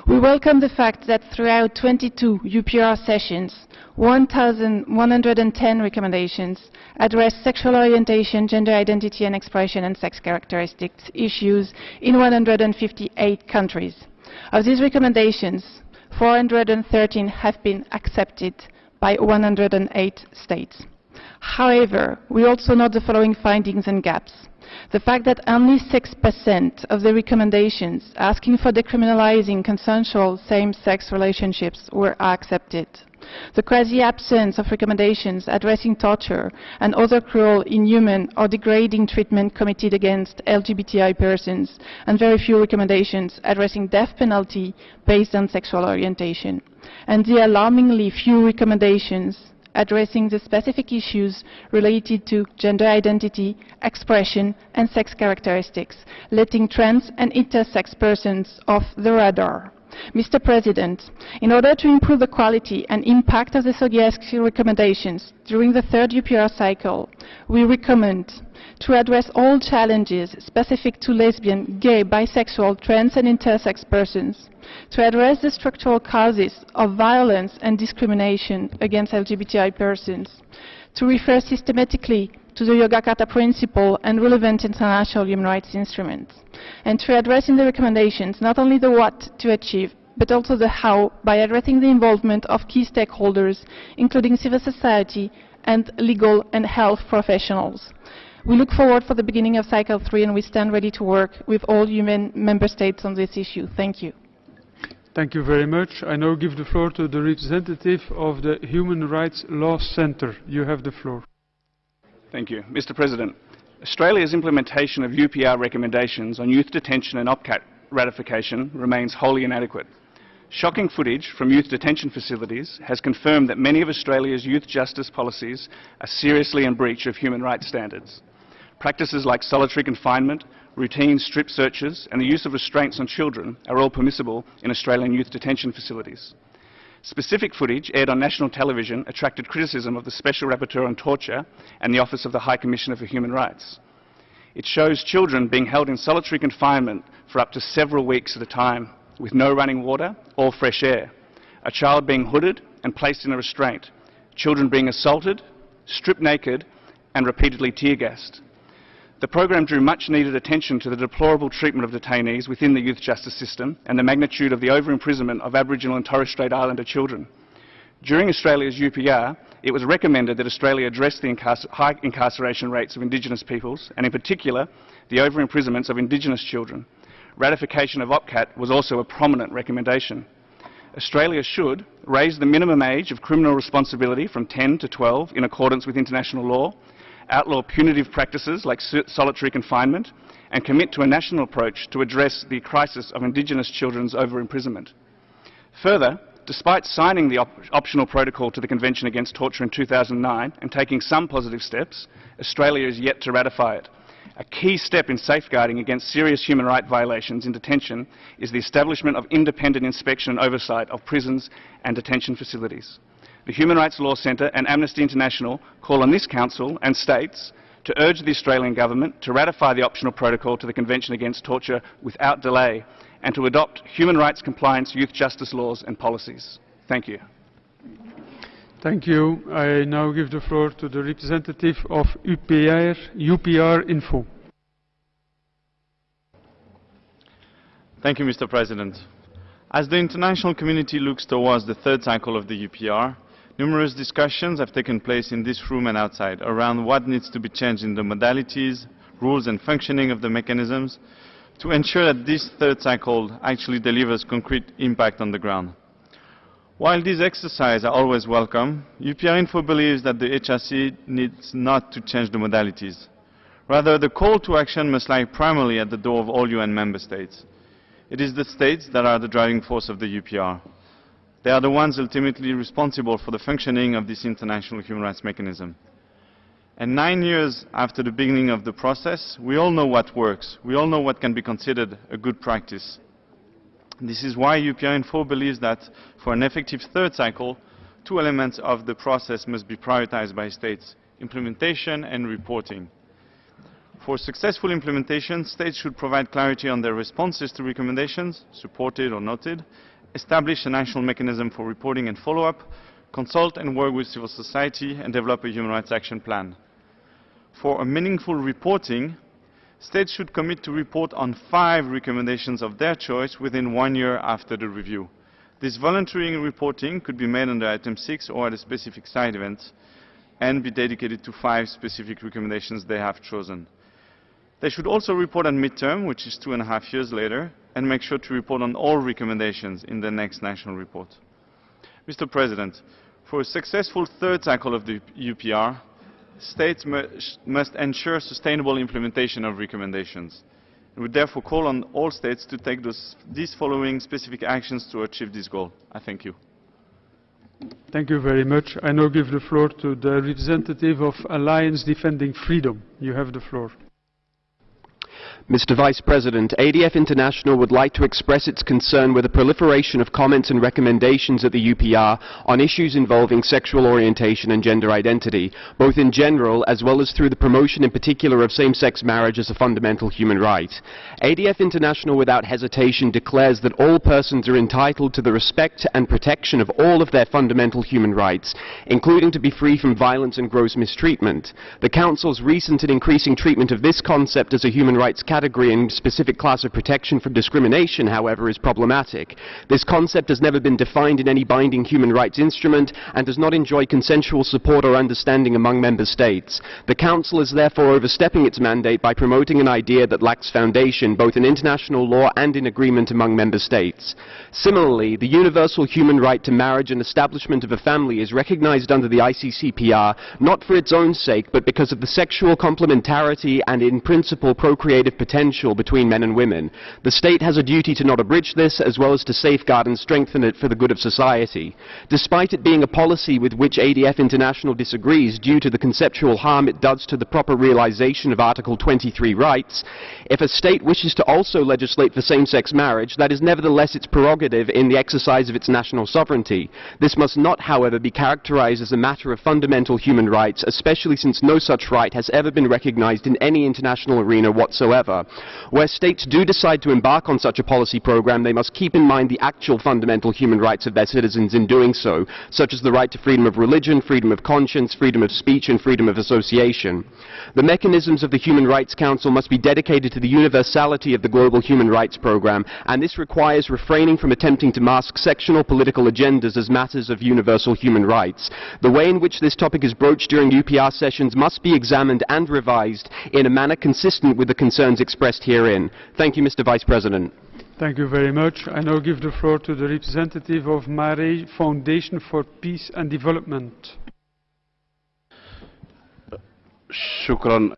S18: We welcome the fact that throughout 22 UPR sessions, 1,110 recommendations address sexual orientation, gender identity and expression, and sex characteristics issues in 158 countries. Of these recommendations, 413 have been accepted by 108 states. However, we also note the following findings and gaps the fact that only 6% of the recommendations asking for decriminalizing consensual same-sex relationships were accepted. The quasi-absence of recommendations addressing torture and other cruel, inhuman or degrading treatment committed against LGBTI persons, and very few recommendations addressing death penalty based on sexual orientation. And the alarmingly few recommendations addressing the specific issues related to gender identity, expression, and sex characteristics, letting trans and intersex persons off the radar. Mr. President, in order to improve the quality and impact of the SOGIESC recommendations during the third UPR cycle, we recommend to address all challenges specific to lesbian, gay, bisexual, trans and intersex persons, to address the structural causes of violence and discrimination against LGBTI persons, to refer systematically to the Yogyakarta Principle and relevant international human rights instruments, and to address in the recommendations not only the what to achieve, but also the how by addressing the involvement of key stakeholders, including civil society and legal and health professionals. We look forward for the beginning of cycle three and we stand ready to work with all human member states on this issue. Thank you.
S1: Thank you very much. I now give the floor to the representative of the Human Rights Law Centre. You have the floor.
S19: Thank you. Mr. President, Australia's implementation of UPR recommendations on youth detention and OPCAT ratification remains wholly inadequate. Shocking footage from youth detention facilities has confirmed that many of Australia's youth justice policies are seriously in breach of human rights standards. Practices like solitary confinement, routine strip searches and the use of restraints on children are all permissible in Australian youth detention facilities. Specific footage aired on national television attracted criticism of the Special Rapporteur on Torture and the Office of the High Commissioner for Human Rights. It shows children being held in solitary confinement for up to several weeks at a time with no running water or fresh air, a child being hooded and placed in a restraint, children being assaulted, stripped naked and repeatedly tear-gassed. The program drew much needed attention to the deplorable treatment of detainees within the youth justice system and the magnitude of the over-imprisonment of Aboriginal and Torres Strait Islander children. During Australia's UPR, it was recommended that Australia address the incarcer high incarceration rates of Indigenous peoples, and in particular, the over-imprisonments of Indigenous children. Ratification of OPCAT was also a prominent recommendation. Australia should raise the minimum age of criminal responsibility from 10 to 12 in accordance with international law outlaw punitive practices like solitary confinement, and commit to a national approach to address the crisis of Indigenous children's over-imprisonment. Further, despite signing the op optional protocol to the Convention Against Torture in 2009 and taking some positive steps, Australia is yet to ratify it. A key step in safeguarding against serious human rights violations in detention is the establishment of independent inspection and oversight of prisons and detention facilities the Human Rights Law Centre and Amnesty International call on this Council and states to urge the Australian Government to ratify the optional protocol to the Convention Against Torture without delay and to adopt human rights compliance youth justice laws and policies. Thank you.
S1: Thank you. I now give the floor to the representative of UPR, UPR Info.
S20: Thank you, Mr. President. As the international community looks towards the third cycle of the UPR, Numerous discussions have taken place in this room and outside around what needs to be changed in the modalities, rules and functioning of the mechanisms to ensure that this third cycle actually delivers concrete impact on the ground. While these exercises are always welcome, UPR Info believes that the HRC needs not to change the modalities. Rather, the call to action must lie primarily at the door of all UN member states. It is the states that are the driving force of the UPR. They are the ones ultimately responsible for the functioning of this international human rights mechanism. And nine years after the beginning of the process, we all know what works. We all know what can be considered a good practice. This is why UPR Info believes that for an effective third cycle, two elements of the process must be prioritized by states, implementation and reporting. For successful implementation, states should provide clarity on their responses to recommendations, supported or noted, establish a national mechanism for reporting and follow-up, consult and work with civil society, and develop a human rights action plan. For a meaningful reporting, states should commit to report on five recommendations of their choice within one year after the review. This voluntary reporting could be made under item 6 or at a specific side event and be dedicated to five specific recommendations they have chosen. They should also report on midterm, which is two and a half years later, and make sure to report on all recommendations in the next national report. Mr. President, for a successful third cycle of the UPR, states must ensure sustainable implementation of recommendations. We therefore call on all states to take those, these following specific actions to achieve this goal. I thank you.
S1: Thank you very much. I now give the floor to the representative of Alliance Defending Freedom. You have the floor.
S21: Mr. Vice President, ADF International would like to express its concern with the proliferation of comments and recommendations at the UPR on issues involving sexual orientation and gender identity, both in general as well as through the promotion in particular of same-sex marriage as a fundamental human right. ADF International without hesitation declares that all persons are entitled to the respect and protection of all of their fundamental human rights, including to be free from violence and gross mistreatment. The Council's recent and increasing treatment of this concept as a human rights category and specific class of protection from discrimination, however, is problematic. This concept has never been defined in any binding human rights instrument and does not enjoy consensual support or understanding among member states. The Council is therefore overstepping its mandate by promoting an idea that lacks foundation both in international law and in agreement among member states. Similarly, the universal human right to marriage and establishment of a family is recognized under the ICCPR not for its own sake but because of the sexual complementarity and in principle procreative potential between men and women. The state has a duty to not abridge this, as well as to safeguard and strengthen it for the good of society. Despite it being a policy with which ADF International disagrees due to the conceptual harm it does to the proper realization of Article 23 rights, if a state wishes to also legislate for same-sex marriage, that is nevertheless its prerogative in the exercise of its national sovereignty. This must not, however, be characterized as a matter of fundamental human rights, especially since no such right has ever been recognized in any international arena whatsoever. Where states do decide to embark on such a policy program, they must keep in mind the actual fundamental human rights of their citizens in doing so, such as the right to freedom of religion, freedom of conscience, freedom of speech, and freedom of association. The mechanisms of the Human Rights Council must be dedicated to the universality of the global human rights program, and this requires refraining from attempting to mask sectional political agendas as matters of universal human rights. The way in which this topic is broached during UPR sessions must be examined and revised in a manner consistent with the concerns expressed herein. Thank you, Mr. Vice President.
S1: Thank you very much. I now give the floor to the representative of Mare Foundation for Peace and Development.
S22: شكرا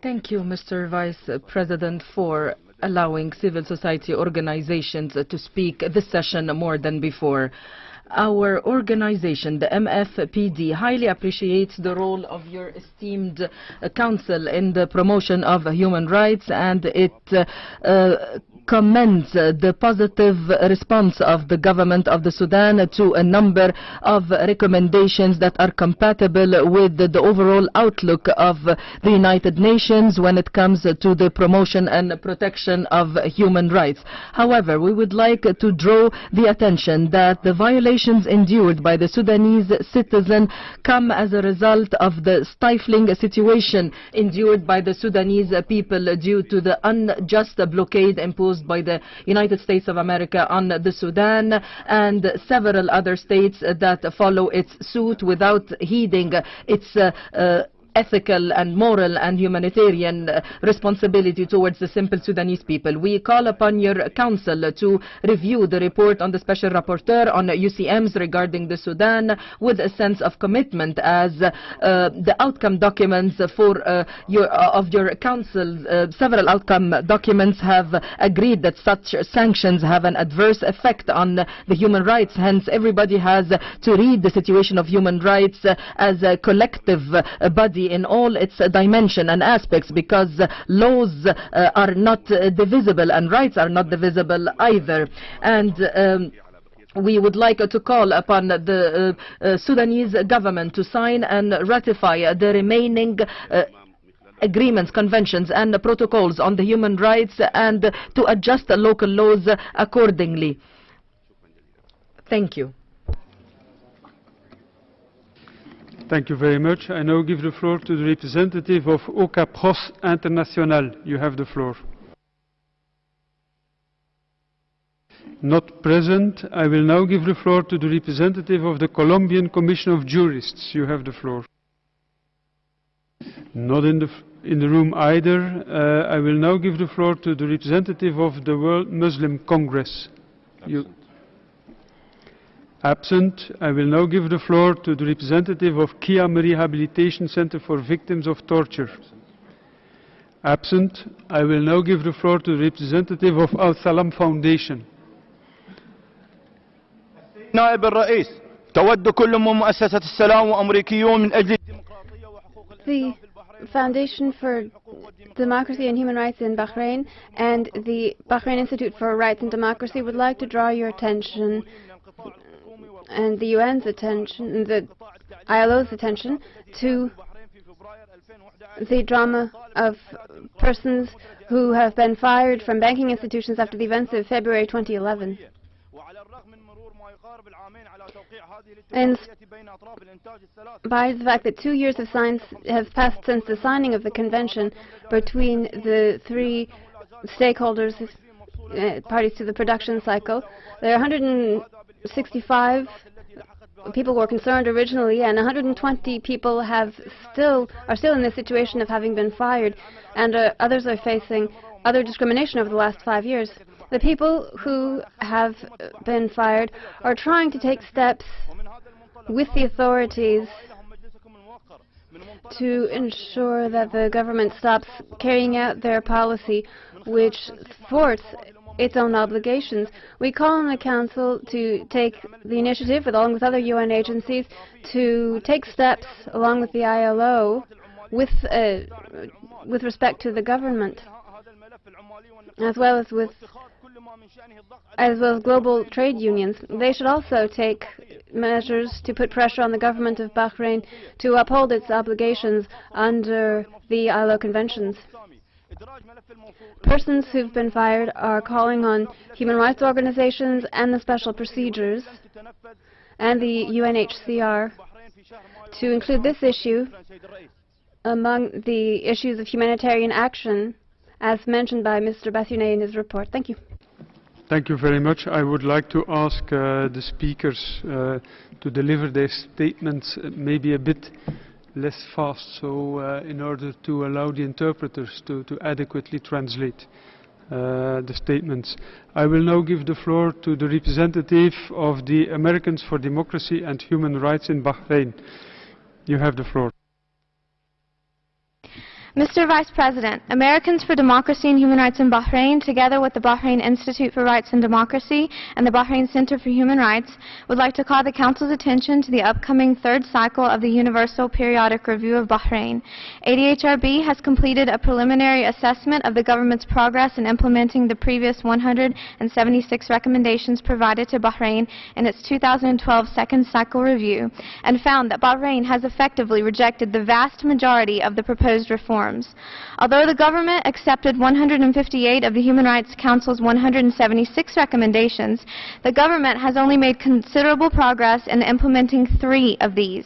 S14: Thank you, Mr. Vice President, for allowing civil society organizations to speak this session more than before. Our organization, the MFPD, highly appreciates the role of your esteemed uh, council in the promotion of human rights and it uh, uh commends uh, the positive response of the government of the Sudan to a number of recommendations that are compatible with the overall outlook of the United Nations when it comes to the promotion and protection of human rights. However, we would like to draw the attention that the violations endured by the Sudanese citizen come as a result of the stifling situation endured by the Sudanese people due to the unjust blockade imposed imposed by the United States of America on the Sudan and several other states that follow its suit without heeding its uh, uh, ethical and moral and humanitarian uh, responsibility towards the simple Sudanese people. We call upon your council to review the report on the Special Rapporteur on UCMs regarding the Sudan with a sense of commitment as uh, the outcome documents for uh, your, uh, of your council, uh, several outcome documents have agreed that such sanctions have an adverse effect on the human rights. Hence, everybody has to read the situation of human rights as a collective body in all its dimension and aspects because laws uh, are not uh, divisible and rights are not divisible either. And um, we would like to call upon the uh, Sudanese government to sign and ratify the remaining agreements, conventions and protocols on the human rights and to adjust local laws accordingly. Thank you.
S1: Thank you very much. I now give the floor to the representative of OCAPROCE International. You have the floor. Not present. I will now give the floor to the representative of the Colombian Commission of Jurists. You have the floor. Not in the, in the room either. Uh, I will now give the floor to the representative of the World Muslim Congress. You, Absent, I will now give the floor to the representative of Khiam Rehabilitation Center for Victims of Torture. Absent, I will now give the floor to the representative of Al Salam Foundation.
S23: نائب الرئيس تود كل مؤسسة السلام وأمريكيون من أجل
S24: Foundation for Democracy and Human Rights in Bahrain and the Bahrain Institute for Rights and Democracy would like to draw your attention and the UN's attention, the ILO's attention to the drama of persons who have been fired from banking institutions after the events of February 2011. And by the fact that two years of science have passed since the signing of the convention between the three stakeholders, uh, parties to the production cycle, there are 165 people were concerned originally, and 120 people have still are still in the situation of having been fired, and uh, others are facing other discrimination over the last five years. The people who have been fired are trying to take steps with the authorities to ensure that the government stops carrying out their policy which thwarts its own obligations. We call on the Council to take the initiative, along with other UN agencies, to take steps, along with the ILO, with, uh, with respect to the government, as well as with as well as global trade unions. They should also take measures to put pressure on the government of Bahrain to uphold its obligations under the ILO conventions. Persons who've been fired are calling on human rights organizations and the special procedures and the UNHCR to include this issue among the issues of humanitarian action as mentioned by Mr. Bethune in his report. Thank you.
S1: Thank you very much. I would like to ask uh, the speakers uh, to deliver their statements uh, maybe a bit less fast, so uh, in order to allow the interpreters to, to adequately translate uh, the statements. I will now give the floor to the representative of the Americans for Democracy and Human Rights in Bahrain. You have the floor.
S25: Mr. Vice President, Americans for Democracy and Human Rights in Bahrain, together with the Bahrain Institute for Rights and Democracy and the Bahrain Center for Human Rights, would like to call the Council's attention to the upcoming third cycle of the Universal Periodic Review of Bahrain. ADHRB has completed a preliminary assessment of the government's progress in implementing the previous 176 recommendations provided to Bahrain in its 2012 second cycle review and found that Bahrain has effectively rejected the vast majority of the proposed reforms norms. Although the government accepted 158 of the Human Rights Council's 176 recommendations, the government has only made considerable progress in implementing three of these.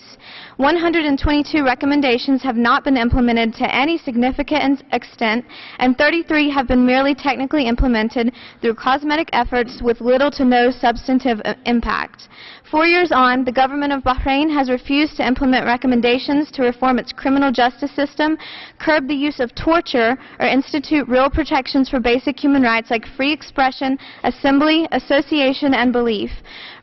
S25: 122 recommendations have not been implemented to any significant extent, and 33 have been merely technically implemented through cosmetic efforts with little to no substantive uh, impact. Four years on, the government of Bahrain has refused to implement recommendations to reform its criminal justice system, curb the use of torture, or institute real protections for basic human rights like free expression, assembly, association, and belief.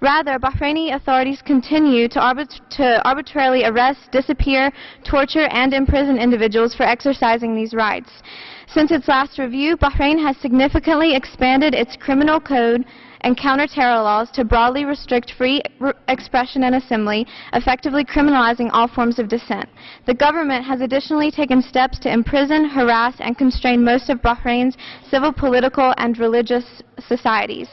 S25: Rather, Bahraini authorities continue to, arbit to arbitrarily arrest, disappear, torture, and imprison individuals for exercising these rights. Since its last review, Bahrain has significantly expanded its criminal code and counter-terror laws to broadly restrict free expression and assembly, effectively criminalizing all forms of dissent. The government has additionally taken steps to imprison, harass, and constrain most of Bahrain's civil, political, and religious societies.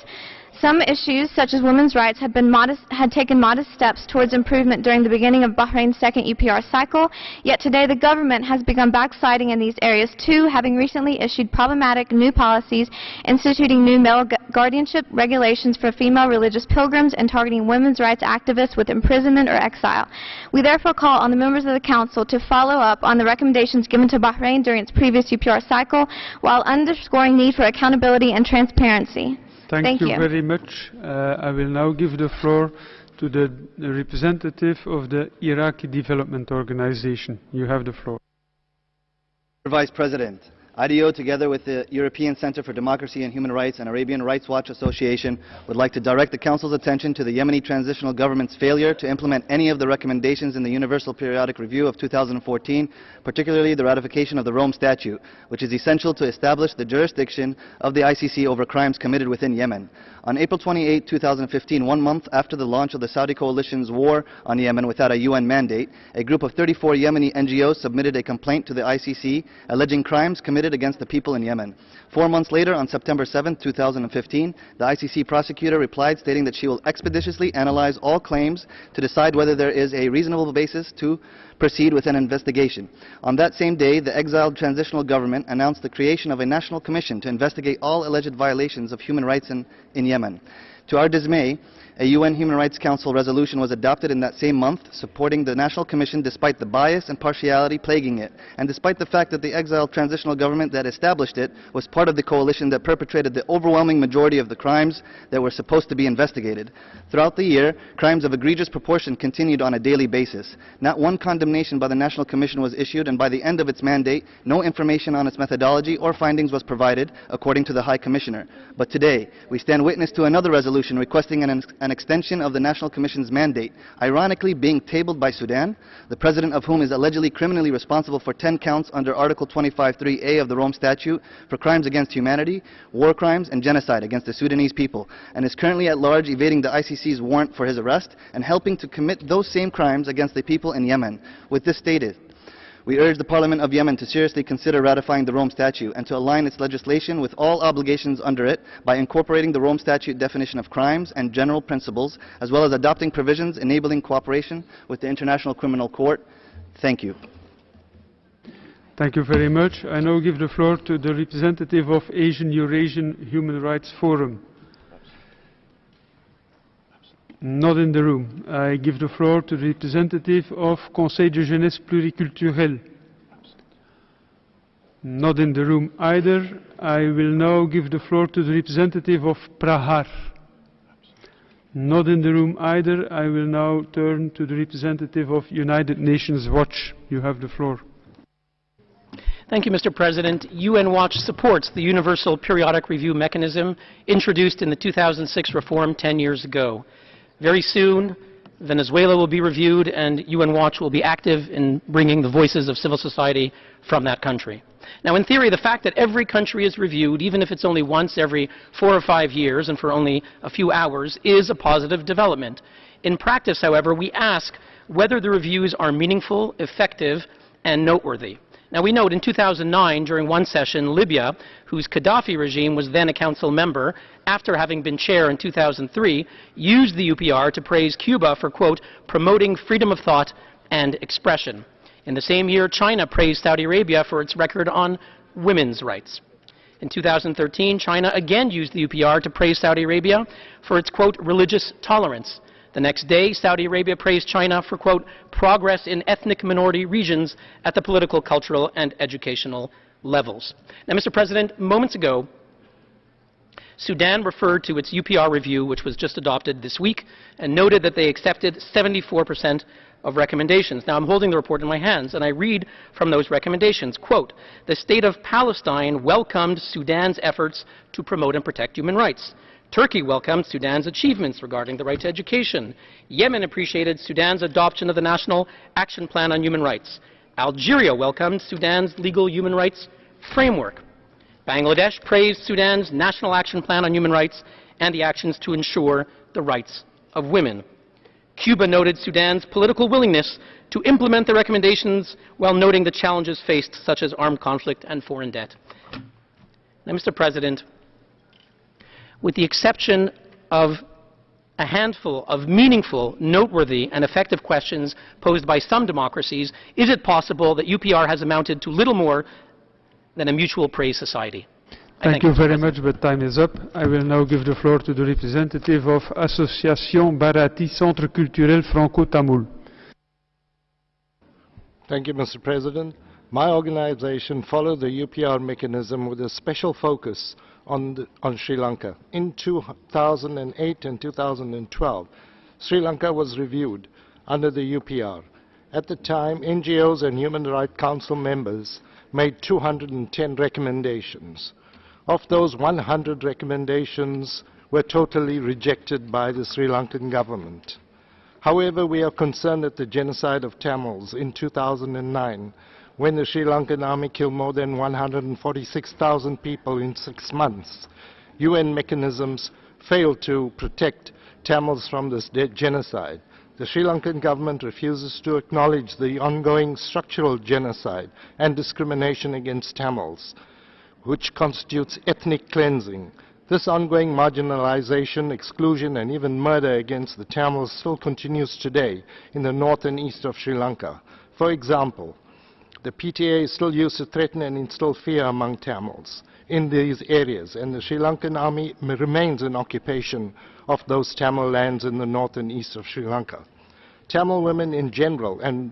S25: Some issues, such as women's rights, had, modest, had, taken modest steps towards improvement during the beginning of Bahrain's second UPR cycle, yet today the government has begun backsliding in these areas too, having recently issued problematic new policies instituting new male guardianship regulations for female religious pilgrims and targeting women's rights activists with imprisonment or exile. We therefore call on the members of the Council to follow up on the recommendations given to Bahrain during its previous UPR cycle while underscoring need for accountability and transparency.
S1: Thank,
S25: Thank
S1: you,
S25: you,
S1: very much. Uh, I will now give the floor to the, the representative of the Iraqi Development Organization. You have the floor.
S26: Vice President, IDEO, together with the European Center for Democracy and Human Rights and Arabian Rights Watch Association, would like to direct the Council's attention to the Yemeni transitional government's failure to implement any of the recommendations in the Universal Periodic Review of 2014, particularly the ratification of the Rome Statute, which is essential to establish the jurisdiction of the ICC over crimes committed within Yemen. On April 28, 2015, one month after the launch of the Saudi coalition's war on Yemen without a UN mandate, a group of 34 Yemeni NGOs submitted a complaint to the ICC alleging crimes committed against the people in Yemen. Four months later, on September 7, 2015, the ICC prosecutor replied stating that she will expeditiously analyze all claims to decide whether there is a reasonable basis to proceed with an investigation. On that same day, the exiled transitional government announced the creation of a national commission to investigate all alleged violations of human rights in, in Yemen. To our dismay, a UN Human Rights Council resolution was adopted in that same month supporting the National Commission despite the bias and partiality plaguing it, and despite the fact that the exiled transitional government that established it was part of the coalition that perpetrated the overwhelming majority of the crimes that were supposed to be investigated. Throughout the year, crimes of egregious proportion continued on a daily basis. Not one condemnation by the National Commission was issued, and by the end of its mandate, no information on its methodology or findings was provided, according to the High Commissioner. But today, we stand witness to another resolution requesting an, an an extension of the National Commission's mandate, ironically being tabled by Sudan, the president of whom is allegedly criminally responsible for 10 counts under Article 25.3a of the Rome Statute for crimes against humanity, war crimes, and genocide against the Sudanese people, and is currently at large evading the ICC's warrant for his arrest and helping to commit those same crimes against the people in Yemen. With this stated, we urge the Parliament of Yemen to seriously consider ratifying the Rome Statute and to align its legislation with all obligations under it by incorporating the Rome Statute definition of crimes and general principles, as well as adopting provisions enabling cooperation with the International Criminal Court. Thank you.
S1: Thank you very much. I now give the floor to the representative of Asian Eurasian Human Rights Forum. Not in the room. I give the floor to the representative of Conseil de Jeunesse Pluriculturelle. Not in the room either. I will now give the floor to the representative of Prahar. Not in the room either. I will now turn to the representative of United Nations Watch. You have the floor.
S27: Thank you, Mr. President. UN Watch supports the Universal Periodic Review Mechanism introduced in the 2006 reform 10 years ago. Very soon, Venezuela will be reviewed, and UN Watch will be active in bringing the voices of civil society from that country. Now, in theory, the fact that every country is reviewed, even if it's only once every four or five years and for only a few hours, is a positive development. In practice, however, we ask whether the reviews are meaningful, effective, and noteworthy. Now, we note in 2009, during one session, Libya, whose Gaddafi regime was then a council member, after having been chair in 2003, used the UPR to praise Cuba for, quote, promoting freedom of thought and expression.
S21: In the same year, China praised Saudi Arabia for its record on women's rights. In 2013, China again used the UPR to praise Saudi Arabia for its, quote, religious tolerance. The next day, Saudi Arabia praised China for, quote, progress in ethnic minority regions at the political, cultural, and educational levels. Now, Mr. President, moments ago, Sudan referred to its UPR review, which was just adopted this week, and noted that they accepted 74 percent of recommendations. Now, I'm holding the report in my hands, and I read from those recommendations, quote, the state of Palestine welcomed Sudan's efforts to promote and protect human rights. Turkey welcomed Sudan's achievements regarding the right to education. Yemen appreciated Sudan's adoption of the National Action Plan on Human Rights. Algeria welcomed Sudan's legal human rights framework. Bangladesh praised Sudan's National Action Plan on Human Rights and the actions to ensure the rights of women. Cuba noted Sudan's political willingness to implement the recommendations while noting the challenges faced, such as armed conflict and foreign debt. Now, Mr. President, with the exception of a handful of meaningful, noteworthy, and effective questions posed by some democracies, is it possible that UPR has amounted to little more than a mutual praise society?
S1: Thank, you very much, but time is up. I will now give the floor to the representative of Association Bharati Centre Culturel Franco-Tamil.
S28: Thank you, Mr. President. My organization followed the UPR mechanism with a special focus on, the, on Sri Lanka. In 2008 and 2012, Sri Lanka was reviewed under the UPR. At the time, NGOs and Human Rights Council members made 210 recommendations. Of those, 100 recommendations were totally rejected by the Sri Lankan government. However, we are concerned at the genocide of Tamils in 2009 when the Sri Lankan army killed more than 146,000 people in six months. UN mechanisms failed to protect Tamils from this genocide. The Sri Lankan government refuses to acknowledge the ongoing structural genocide and discrimination against Tamils which constitutes ethnic cleansing. This ongoing marginalization, exclusion, and even murder against the Tamils still continues today in the north and east of Sri Lanka. For example, the PTA is still used to threaten and instill fear among Tamils in these areas, and the Sri Lankan army remains in occupation of those Tamil lands in the north and east of Sri Lanka. Tamil women in general and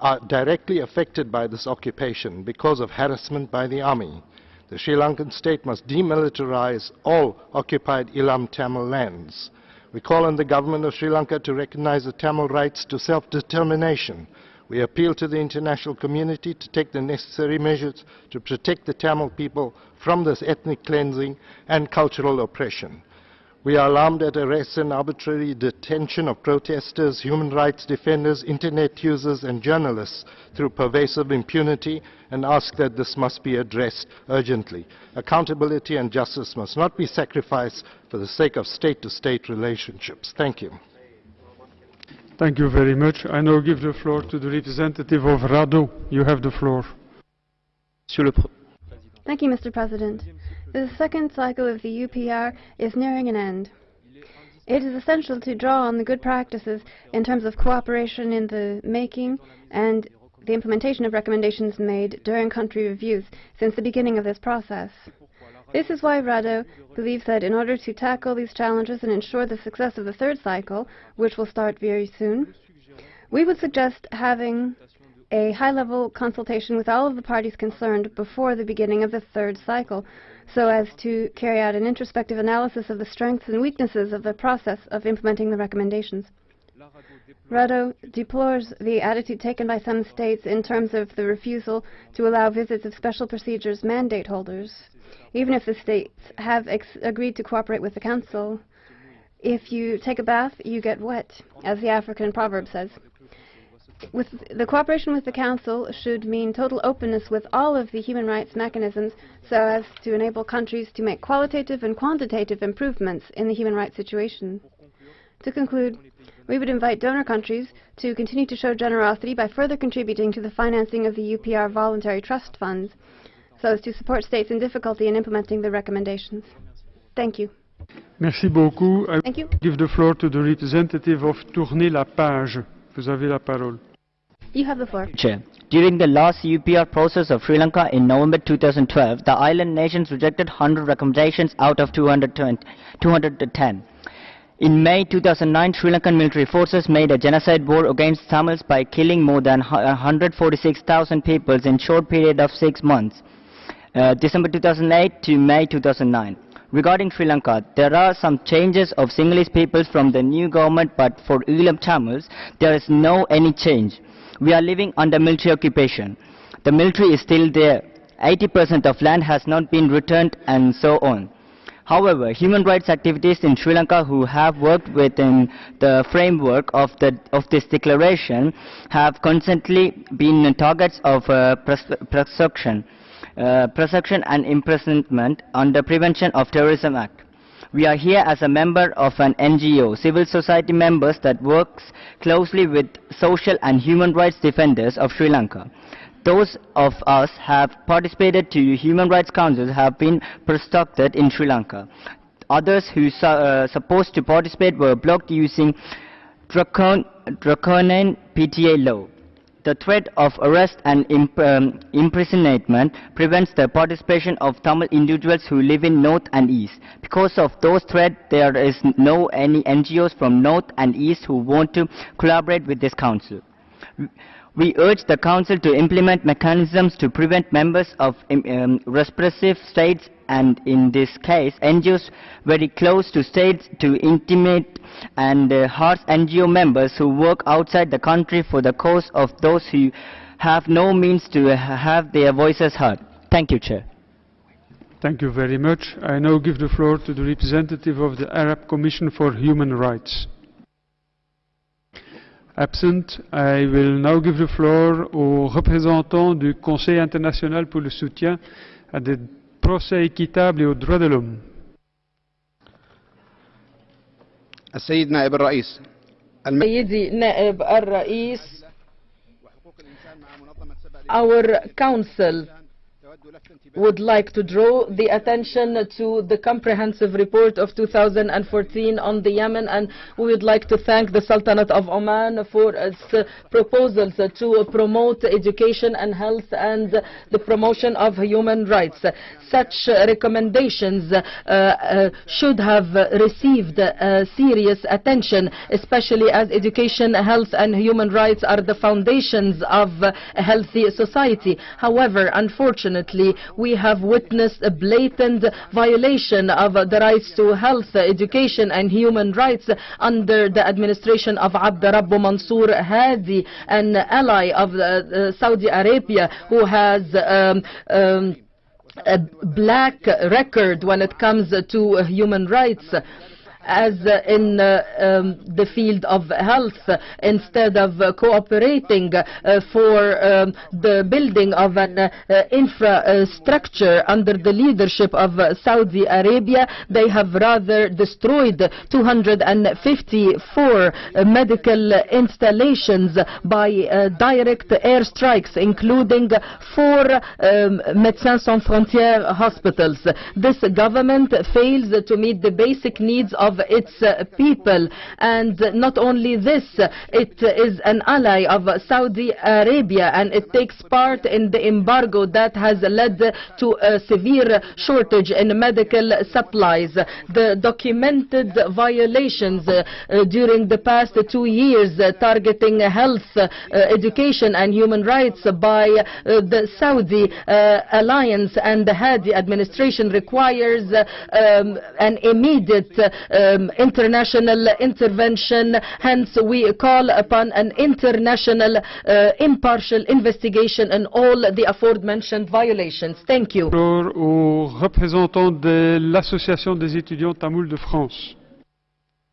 S28: are directly affected by this occupation because of harassment by the army. The Sri Lankan state must demilitarize all occupied Eelam Tamil lands. We call on the government of Sri Lanka to recognize the Tamil rights to self-determination. We appeal to the international community to take the necessary measures to protect the Tamil people from this ethnic cleansing and cultural oppression. We are alarmed at arrests and arbitrary detention of protesters, human rights defenders, internet users and journalists through pervasive impunity and ask that this must be addressed urgently. Accountability and justice must not be sacrificed for the sake of state-to-state -state relationships. Thank you.
S1: Thank you very much. I now give the floor to the representative of RADDHO. You have the floor.
S24: Thank you, Mr. President. The second cycle of the UPR is nearing an end. It is essential to draw on the good practices in terms of cooperation in the making and the implementation of recommendations made during country reviews since the beginning of this process. This is why RADDHO believes that in order to tackle these challenges and ensure the success of the third cycle, which will start very soon, we would suggest having a high-level consultation with all of the parties concerned before the beginning of the third cycle so as to carry out an introspective analysis of the strengths and weaknesses of the process of implementing the recommendations. RADDHO deplores the attitude taken by some states in terms of the refusal to allow visits of special procedures mandate holders, even if the states have agreed to cooperate with the Council. If you take a bath, you get wet, as the African proverb says with the cooperation with the Council should mean total openness with all of the human rights mechanisms so as to enable countries to make qualitative and quantitative improvements in the human rights situation. To conclude, we would invite donor countries to continue to show generosity by further contributing to the financing of the UPR voluntary trust funds so as to support states in difficulty in implementing the recommendations. Thank you.
S1: Merci beaucoup. I
S24: Thank you.
S1: give the floor to the representative of Tourner la Page. Vous avez la parole.
S24: You have the floor.
S29: Chair. During the last UPR process of Sri Lanka in November 2012, the island nations rejected 100 recommendations out of 210. In May 2009, Sri Lankan military forces made a genocide war against Tamils by killing more than 146,000 people in a short period of six months, uh, December 2008 to May 2009. Regarding Sri Lanka, there are some changes of Sinhalese people from the new government, but for Eelam Tamils, there is no any change. We are living under military occupation. The military is still there. 80% of land has not been returned and so on. However, human rights activists in Sri Lanka who have worked within the framework of, the, of this declaration have constantly been targets of uh, persecution, uh, persecution and imprisonment under Prevention of Terrorism Act. We are here as a member of an NGO, civil society members that works closely with social and human rights defenders of Sri Lanka. Those of us have participated to Human Rights Council have been persecuted in Sri Lanka. Others who are uh, supposed to participate were blocked using draconian PTA law. The threat of arrest and imp um, imprisonment prevents the participation of Tamil individuals who live in North and East. Because of those threats, there is no any NGOs from North and East who want to collaborate with this council. We urge the Council to implement mechanisms to prevent members of um, um, repressive states and in this case NGOs very close to states to intimate and uh, harass NGO members who work outside the country for the cause of those who have no means to have their voices heard. Thank you, Chair.
S1: Thank you very much. I now give the floor to the representative of the Arab Commission for Human Rights. Absent, I will now give the floor au représentant du Conseil international pour le soutien à des procès équitables et aux droits de l'homme.
S22: السيد نائب الرئيس
S14: سيدي نائب الرئيس Our Council would like to draw the attention to the comprehensive report of 2014 on the Yemen and we would like to thank the Sultanate of Oman for its proposals to promote education and health and the promotion of human rights. Such recommendations uh, uh, should have received uh, serious attention, especially as education, health and human rights are the foundations of a healthy society. However, unfortunately, we have witnessed a blatant violation of the rights to health, education and human rights under the administration of Abd Rabbu Mansour Hadi, an ally of uh, Saudi Arabia who has um, um, a black record when it comes to human rights as in uh, um, the field of health instead of uh, cooperating uh, for um, the building of an infrastructure under the leadership of Saudi Arabia. They have rather destroyed 254 medical installations by direct airstrikes, including four um, Médecins Sans Frontières hospitals. This government fails to meet the basic needs of its uh, people. And not only this, it is an ally of Saudi Arabia and it takes part in the embargo that has led to a severe shortage in medical supplies. The documented violations uh, during the past two years uh, targeting health, uh, education and human rights by uh, the Saudi uh, alliance and the Hadi administration requires um, an immediate um, international intervention. Hence, we call upon an international uh, impartial investigation in all the aforementioned violations. Thank you.
S1: Au représentant de l'Association des étudiants tamouls de France.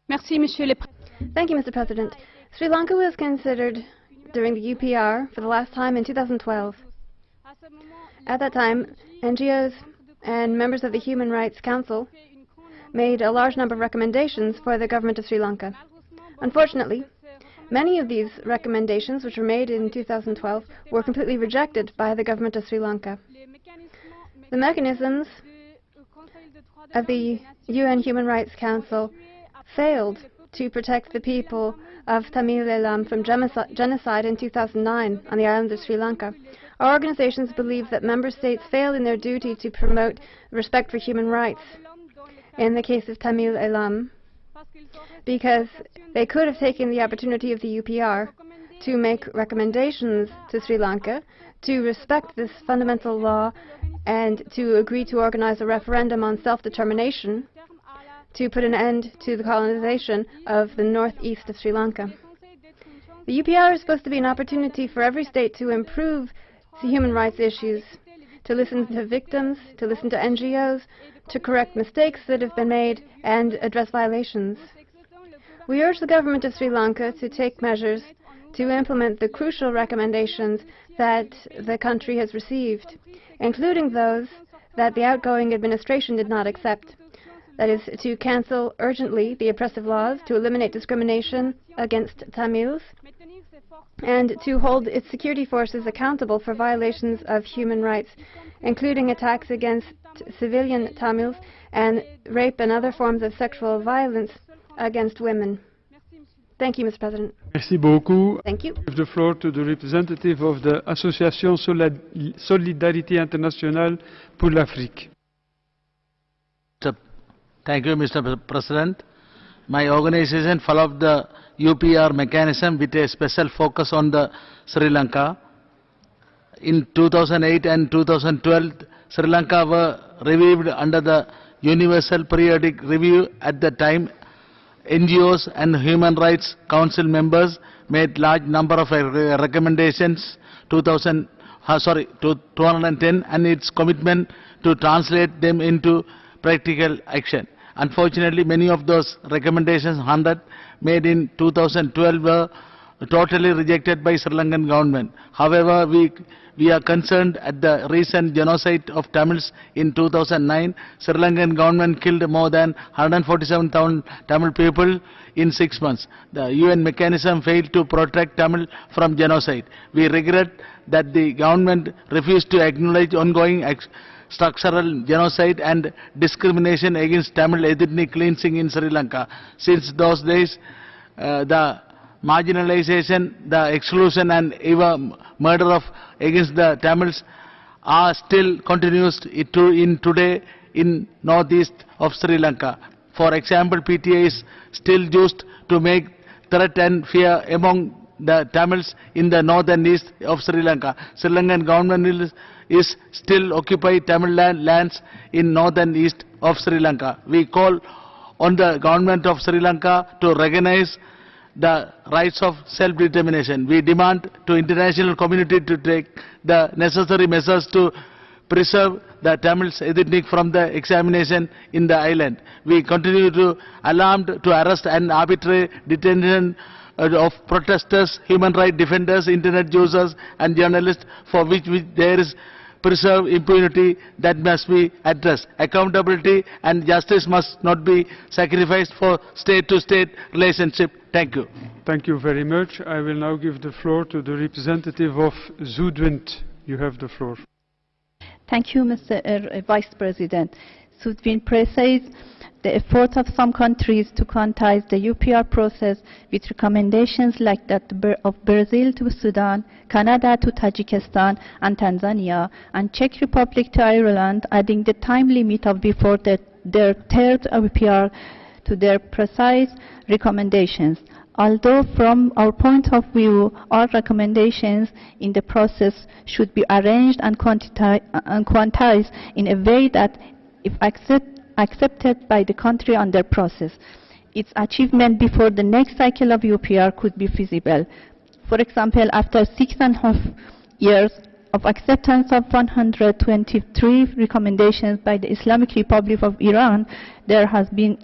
S24: Merci, Monsieur le Thank you, Mr. President. Sri Lanka was considered during the UPR for the last time in 2012. At that time, NGOs and members of the Human Rights Council made a large number of recommendations for the government of Sri Lanka. Unfortunately, many of these recommendations, which were made in 2012, were completely rejected by the government of Sri Lanka. The mechanisms of the UN Human Rights Council failed to protect the people of Tamil Eelam from genocide in 2009 on the island of Sri Lanka. Our organizations believe that member states fail in their duty to promote respect for human rights in the case of Tamil Eelam because they could have taken the opportunity of the UPR to make recommendations to Sri Lanka to respect this fundamental law and to agree to organize a referendum on self-determination to put an end to the colonization of the northeast of Sri Lanka. The UPR is supposed to be an opportunity for every state to improve human rights issues, to listen to victims, to listen to NGOs, to correct mistakes that have been made, and address violations. We urge the government of Sri Lanka to take measures to implement the crucial recommendations that the country has received, including those that the outgoing administration did not accept. That is, to cancel urgently the oppressive laws, to eliminate discrimination against Tamils, and to hold its security forces accountable for violations of human rights, including attacks against civilian Tamils and rape and other forms of sexual violence against women. Thank you, Mr. President.
S1: Merci beaucoup.
S24: Thank you.
S1: I give the floor to the representative of the Association Solidarité Internationale pour l'Afrique.
S30: Thank you, Mr. President. My organization followed the UPR mechanism with a special focus on the Sri Lanka. In 2008 and 2012, Sri Lanka were reviewed under the Universal Periodic Review at the time NGOs and Human Rights Council members made large number of recommendations 2000 uh, sorry 210 and its commitment to translate them into practical action. Unfortunately, many of those recommendations 100 made in 2012 were totally rejected by Sri Lankan government. However, we we are concerned at the recent genocide of Tamils in 2009. Sri Lankan government killed more than 147,000 Tamil people in six months. The UN mechanism failed to protect Tamil from genocide. We regret that the government refused to acknowledge ongoing structural genocide and discrimination against Tamil ethnic cleansing in Sri Lanka. Since those days, uh, the marginalization, the exclusion and even murder of against the Tamils are still continuous in today in northeast of Sri Lanka. For example, PTA is still used to make threat and fear among the Tamils in the northern east of Sri Lanka. Sri Lankan government is, is still occupy Tamil land, lands in northern east of Sri Lanka. We call on the government of Sri Lanka to recognize the rights of self-determination. We demand to international community to take the necessary measures to preserve the Tamils ethnic from the examination in the island. We continue to alarmed to arrest and arbitrary detention uh, of protesters, human rights defenders, internet users and journalists for which, there is preserve impunity that must be addressed. Accountability and justice must not be sacrificed for state-to-state -state relationship. Thank you.
S1: Thank you very much. I will now give the floor to the representative of Südwind. You have the floor.
S31: Thank you, Mr. Uh, Vice President. Südwind says the effort of some countries to quantize the UPR process with recommendations like that of Brazil to Sudan, Canada to Tajikistan and Tanzania, and Czech Republic to Ireland, adding the time limit of before the, their third UPR to their precise recommendations. Although from our point of view, all recommendations in the process should be arranged and quantized in a way that, if accepted, accepted by the country on their process. Its achievement before the next cycle of UPR could be feasible. For example, after six and a half years of acceptance of 123 recommendations by the Islamic Republic of Iran, there has been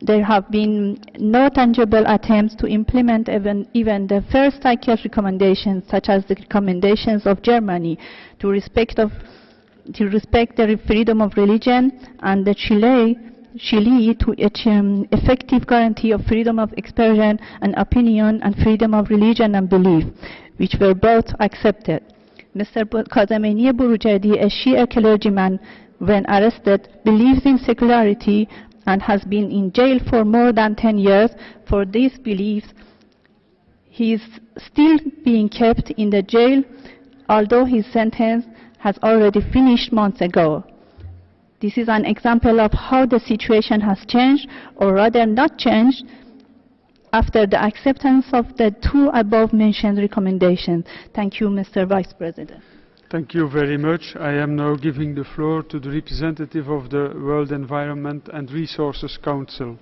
S31: there have been no tangible attempts to implement even, even the first cycle recommendations, such as the recommendations of Germany to respect of to respect the freedom of religion and the Chile, Chile to um, effective guarantee of freedom of expression and opinion and freedom of religion and belief, which were both accepted. Mr. Kazemeini Boroujerdi, a Shia clergyman, when arrested, believes in secularity and has been in jail for more than 10 years for these beliefs. He is still being kept in the jail, although his sentence has already finished months ago. This is an example of how the situation has changed, or rather not changed, after the acceptance of the two above-mentioned recommendations. Thank you, Mr. Vice President.
S1: Thank you very much. I am now giving the floor to the representative of the World Environment and Resources Council.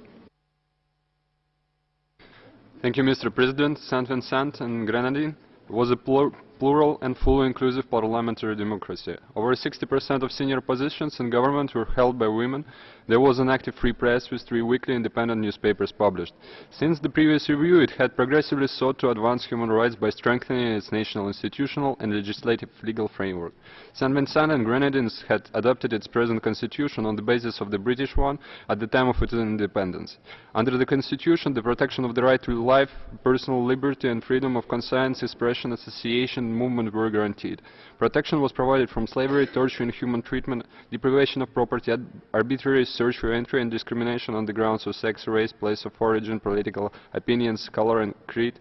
S32: Thank you, Mr. President. Saint Vincent and Grenadine was a plur plural and fully inclusive parliamentary democracy. Over 60% of senior positions in government were held by women. There was an active free press with three weekly independent newspapers published. Since the previous review, it had progressively sought to advance human rights by strengthening its national institutional and legislative legal framework. St. Vincent and Grenadines had adopted its present constitution on the basis of the British one at the time of its independence. Under the constitution, the protection of the right to life, personal liberty and freedom of conscience, expression, association, movement were guaranteed. Protection was provided from slavery, torture, and inhuman treatment, deprivation of property, arbitrary search for entry and discrimination on the grounds of sex, race, place of origin, political opinions, color and creed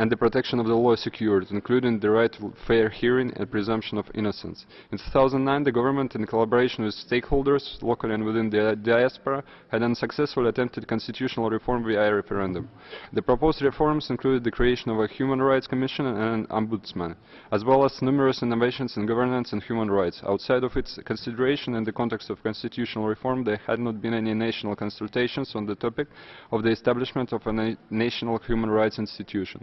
S32: and the protection of the law is secured, including the right to fair hearing and presumption of innocence. In 2009, the government, in collaboration with stakeholders, locally and within the diaspora, had unsuccessfully attempted constitutional reform via referendum. The proposed reforms included the creation of a Human Rights Commission and an Ombudsman, as well as numerous innovations in governance and human rights. Outside of its consideration in the context of constitutional reform, there had not been any national consultations on the topic of the establishment of a na national human rights institution.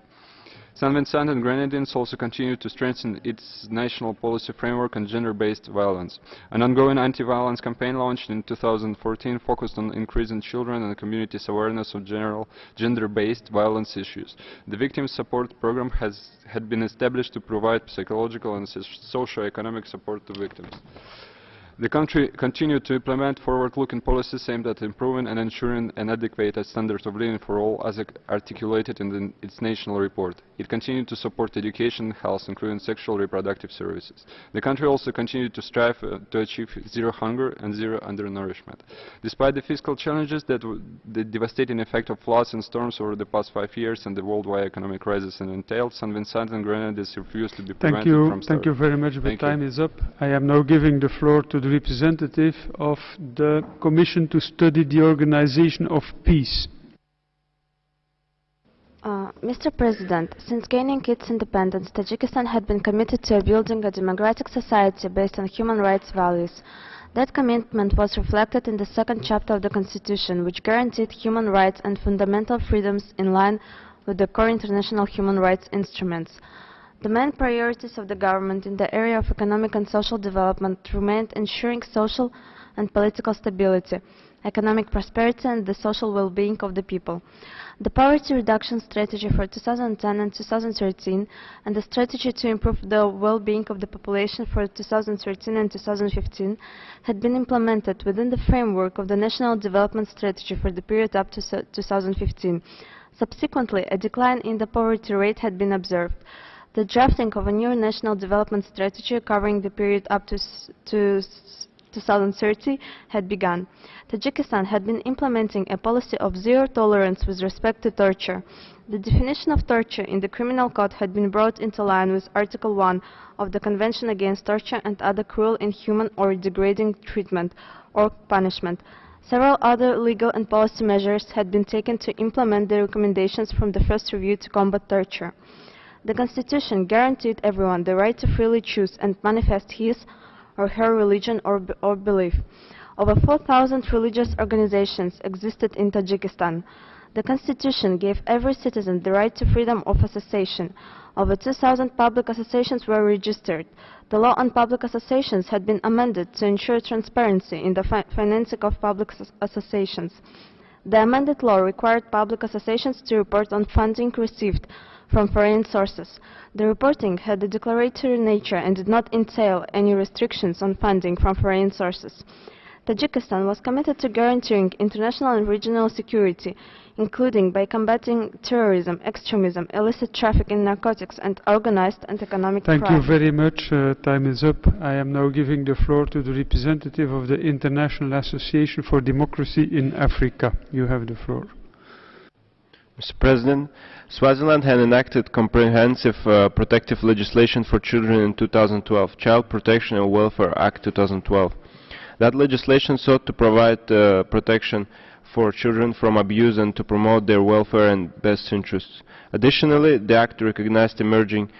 S32: St. Vincent and Grenadines also continue to strengthen its national policy framework on gender-based violence. An ongoing anti-violence campaign launched in 2014 focused on increasing children and communities' awareness of general gender-based violence issues. The Victim Support Program has had been established to provide psychological and socio-economic support to victims. The country continued to implement forward-looking policies aimed at improving and ensuring an adequate standard of living for all as articulated in the, its national report. It continued to support education and health, including sexual reproductive services. The country also continued to strive uh, to achieve zero hunger and zero undernourishment. Despite the fiscal challenges that the devastating effect of floods and storms over the past five years and the worldwide economic crisis entailed, St. Vincent and Grenadines refused to be
S1: Thank
S32: prevented
S1: you.
S32: from
S1: Thank you very much. The
S32: Thank
S1: time
S32: you.
S1: is up. I am now giving the floor to the representative of the Commission to Study the Organization of Peace.
S33: Uh, Mr. President, since gaining its independence, Tajikistan had been committed to building a democratic society based on human rights values. That commitment was reflected in the second chapter of the Constitution, which guaranteed human rights and fundamental freedoms in line with the core international human rights instruments. The main priorities of the government in the area of economic and social development remained ensuring social and political stability, economic prosperity and the social well-being of the people. The poverty reduction strategy for 2010 and 2013 and the strategy to improve the well-being of the population for 2013 and 2015 had been implemented within the framework of the National Development Strategy for the period up to 2015. Subsequently, a decline in the poverty rate had been observed. The drafting of a new national development strategy covering the period up to, to 2030 had begun. Tajikistan had been implementing a policy of zero tolerance with respect to torture. The definition of torture in the criminal code had been brought into line with Article 1 of the Convention Against Torture and Other Cruel, Inhuman or Degrading Treatment or Punishment. Several other legal and policy measures had been taken to implement the recommendations from the first review to combat torture. The Constitution guaranteed everyone the right to freely choose and manifest his or her religion or, or belief. Over 4,000 religious organizations existed in Tajikistan. The Constitution gave every citizen the right to freedom of association. Over 2,000 public associations were registered. The law on public associations had been amended to ensure transparency in the fi financing of public associations. The amended law required public associations to report on funding received from foreign sources. The reporting had a declaratory nature and did not entail any restrictions on funding from foreign sources. Tajikistan was committed to guaranteeing international and regional security, including by combating terrorism, extremism, illicit traffic in narcotics, and organized and economic
S1: Thank
S33: crime.
S1: you very much. Uh, time is up. I am now giving the floor to the representative of the International Association for Democracy in Africa. You have the floor.
S34: Mr. President, Swaziland had enacted comprehensive uh, protective legislation for children in 2012, Child Protection and Welfare Act 2012. That legislation sought to provide uh, protection for children from abuse and to promote their welfare and best interests. Additionally, the Act recognized emerging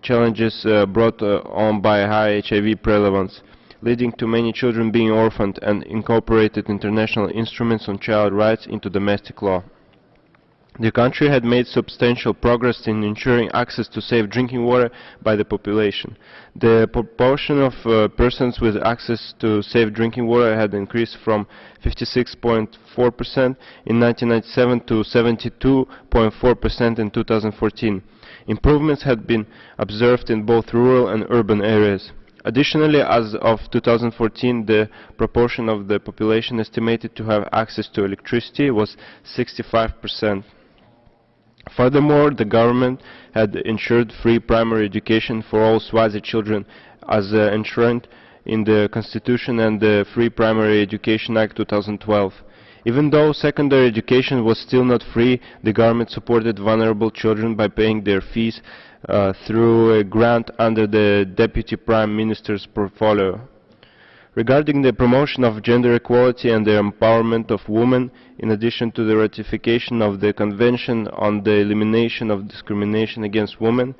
S34: challenges uh, brought uh, on by high HIV prevalence, leading to many children being orphaned and incorporated international instruments on child rights into domestic law. The country had made substantial progress in ensuring access to safe drinking water by the population. The proportion of uh, persons with access to safe drinking water had increased from 56.4% in 1997 to 72.4% in 2014. Improvements had been observed in both rural and urban areas. Additionally, as of 2014, the proportion of the population estimated to have access to electricity was 65 percent. Furthermore, the government had ensured free primary education for all Swazi children as uh, enshrined in the Constitution and the Free Primary Education Act 2012. Even though secondary education was still not free, the government supported vulnerable children by paying their fees uh, through a grant under the Deputy Prime Minister's portfolio. Regarding the promotion of gender equality and the empowerment of women, in addition to the ratification of the Convention on the Elimination of Discrimination Against Women,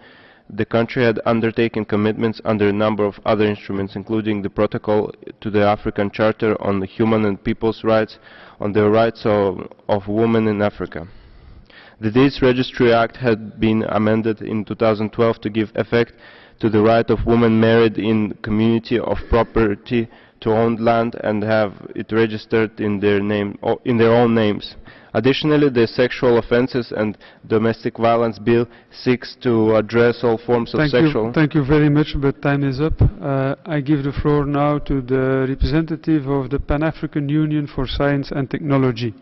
S34: the country had undertaken commitments under a number of other instruments, including the Protocol to the African Charter on Human and People's Rights on the Rights of, of Women in Africa. The Deeds Registry Act had been amended in 2012 to give effect to the right of women married in community of property to own land and have it registered in their name in their own names. Additionally, the Sexual Offences and Domestic Violence Bill seeks to address all forms of
S1: thank
S34: sexual.
S1: You, thank you very much, but time is up. Uh, I give the floor now to the representative of the Pan-African Union for Science and Technology.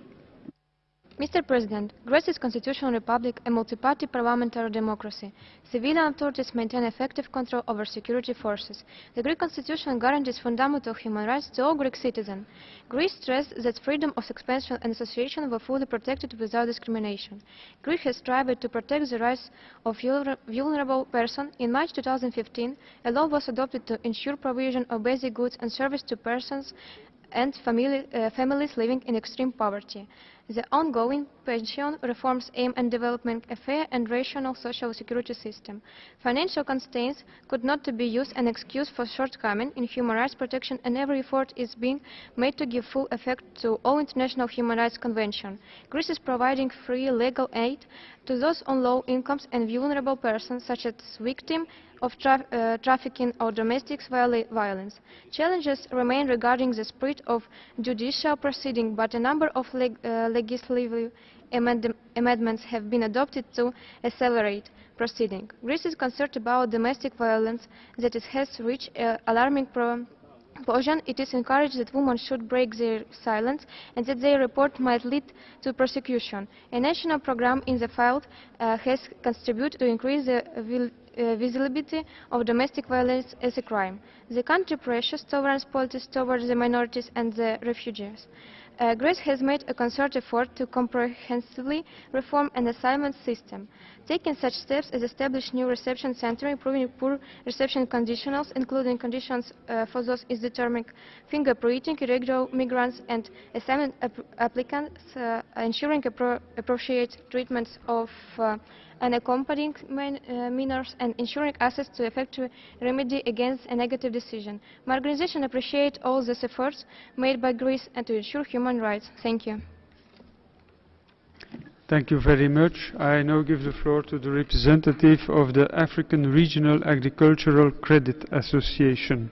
S35: Mr. President, Greece is a constitutional republic, a multi-party parliamentary democracy. Civilian authorities maintain effective control over security forces. The Greek constitution guarantees fundamental human rights to all Greek citizens. Greece stresses that freedom of expression and association were fully protected without discrimination. Greece has strived to protect the rights of vulnerable persons. In March 2015, a law was adopted to ensure provision of basic goods and services to persons and family, uh, families living in extreme poverty. The ongoing pension reforms aim at developing a fair and rational social security system. Financial constraints could not be used an excuse for shortcoming in human rights protection and every effort is being made to give full effect to all international human rights conventions. Greece is providing free legal aid to those on low incomes and vulnerable persons such as victims of tra uh, trafficking or domestic violence. Challenges remain regarding the spirit of judicial proceeding, but a number of leg uh, legislative amend amendments have been adopted to accelerate proceeding. Greece is concerned about domestic violence that has reached uh, alarming proportion. It is encouraged that women should break their silence and that their report might lead to prosecution. A national program in the field uh, has contributed to increase the uh, visibility of domestic violence as a crime. The country pressures tolerance policies towards the minorities and the refugees. Uh, Greece has made a concerted effort to comprehensively reform an asylum system, taking such steps as establish new reception centers, improving poor reception conditions, including conditions uh, for those is determining fingerprinting, irregular migrants and asylum ap applicants, uh, ensuring appro appropriate treatments of uh, accompanying uh, minors and ensuring access to effective remedy against a negative decision. My organization appreciates all these efforts made by Greece and to ensure human rights. Thank you.
S1: Thank you very much. I now give the floor to the representative of the African Regional Agricultural Credit Association.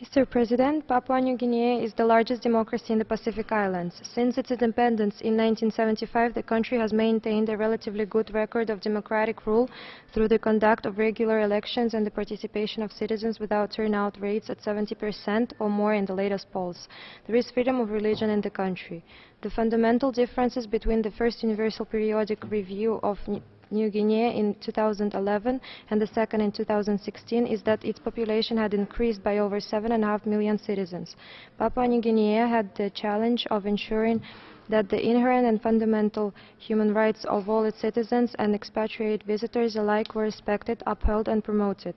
S36: Mr. President, Papua New Guinea is the largest democracy in the Pacific Islands. Since its independence in 1975, the country has maintained a relatively good record of democratic rule through the conduct of regular elections and the participation of citizens without turnout rates at 70% or more in the latest polls. There is freedom of religion in the country. The fundamental differences between the first Universal Periodic Review of New Guinea in 2011 and the second in 2016 is that its population had increased by over 7.5 million citizens. Papua New Guinea had the challenge of ensuring that the inherent and fundamental human rights of all its citizens and expatriate visitors alike were respected, upheld and promoted.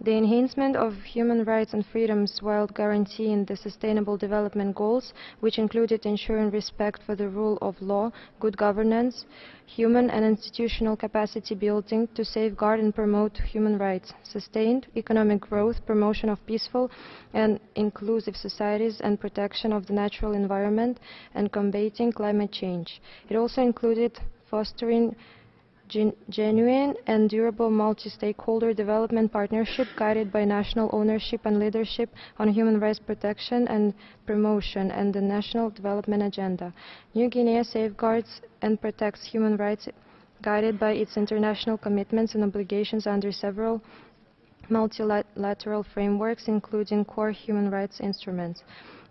S36: The enhancement of human rights and freedoms while guaranteeing the Sustainable Development Goals, which included ensuring respect for the rule of law, good governance, human and institutional capacity building to safeguard and promote human rights, sustained economic growth, promotion of peaceful and inclusive societies and protection of the natural environment and combating climate change. It also included fostering genuine and durable multi-stakeholder development partnership guided by national ownership and leadership on human rights protection and promotion and the national development agenda. New Guinea safeguards and protects human rights guided by its international commitments and obligations under several multilateral frameworks, including core human rights instruments.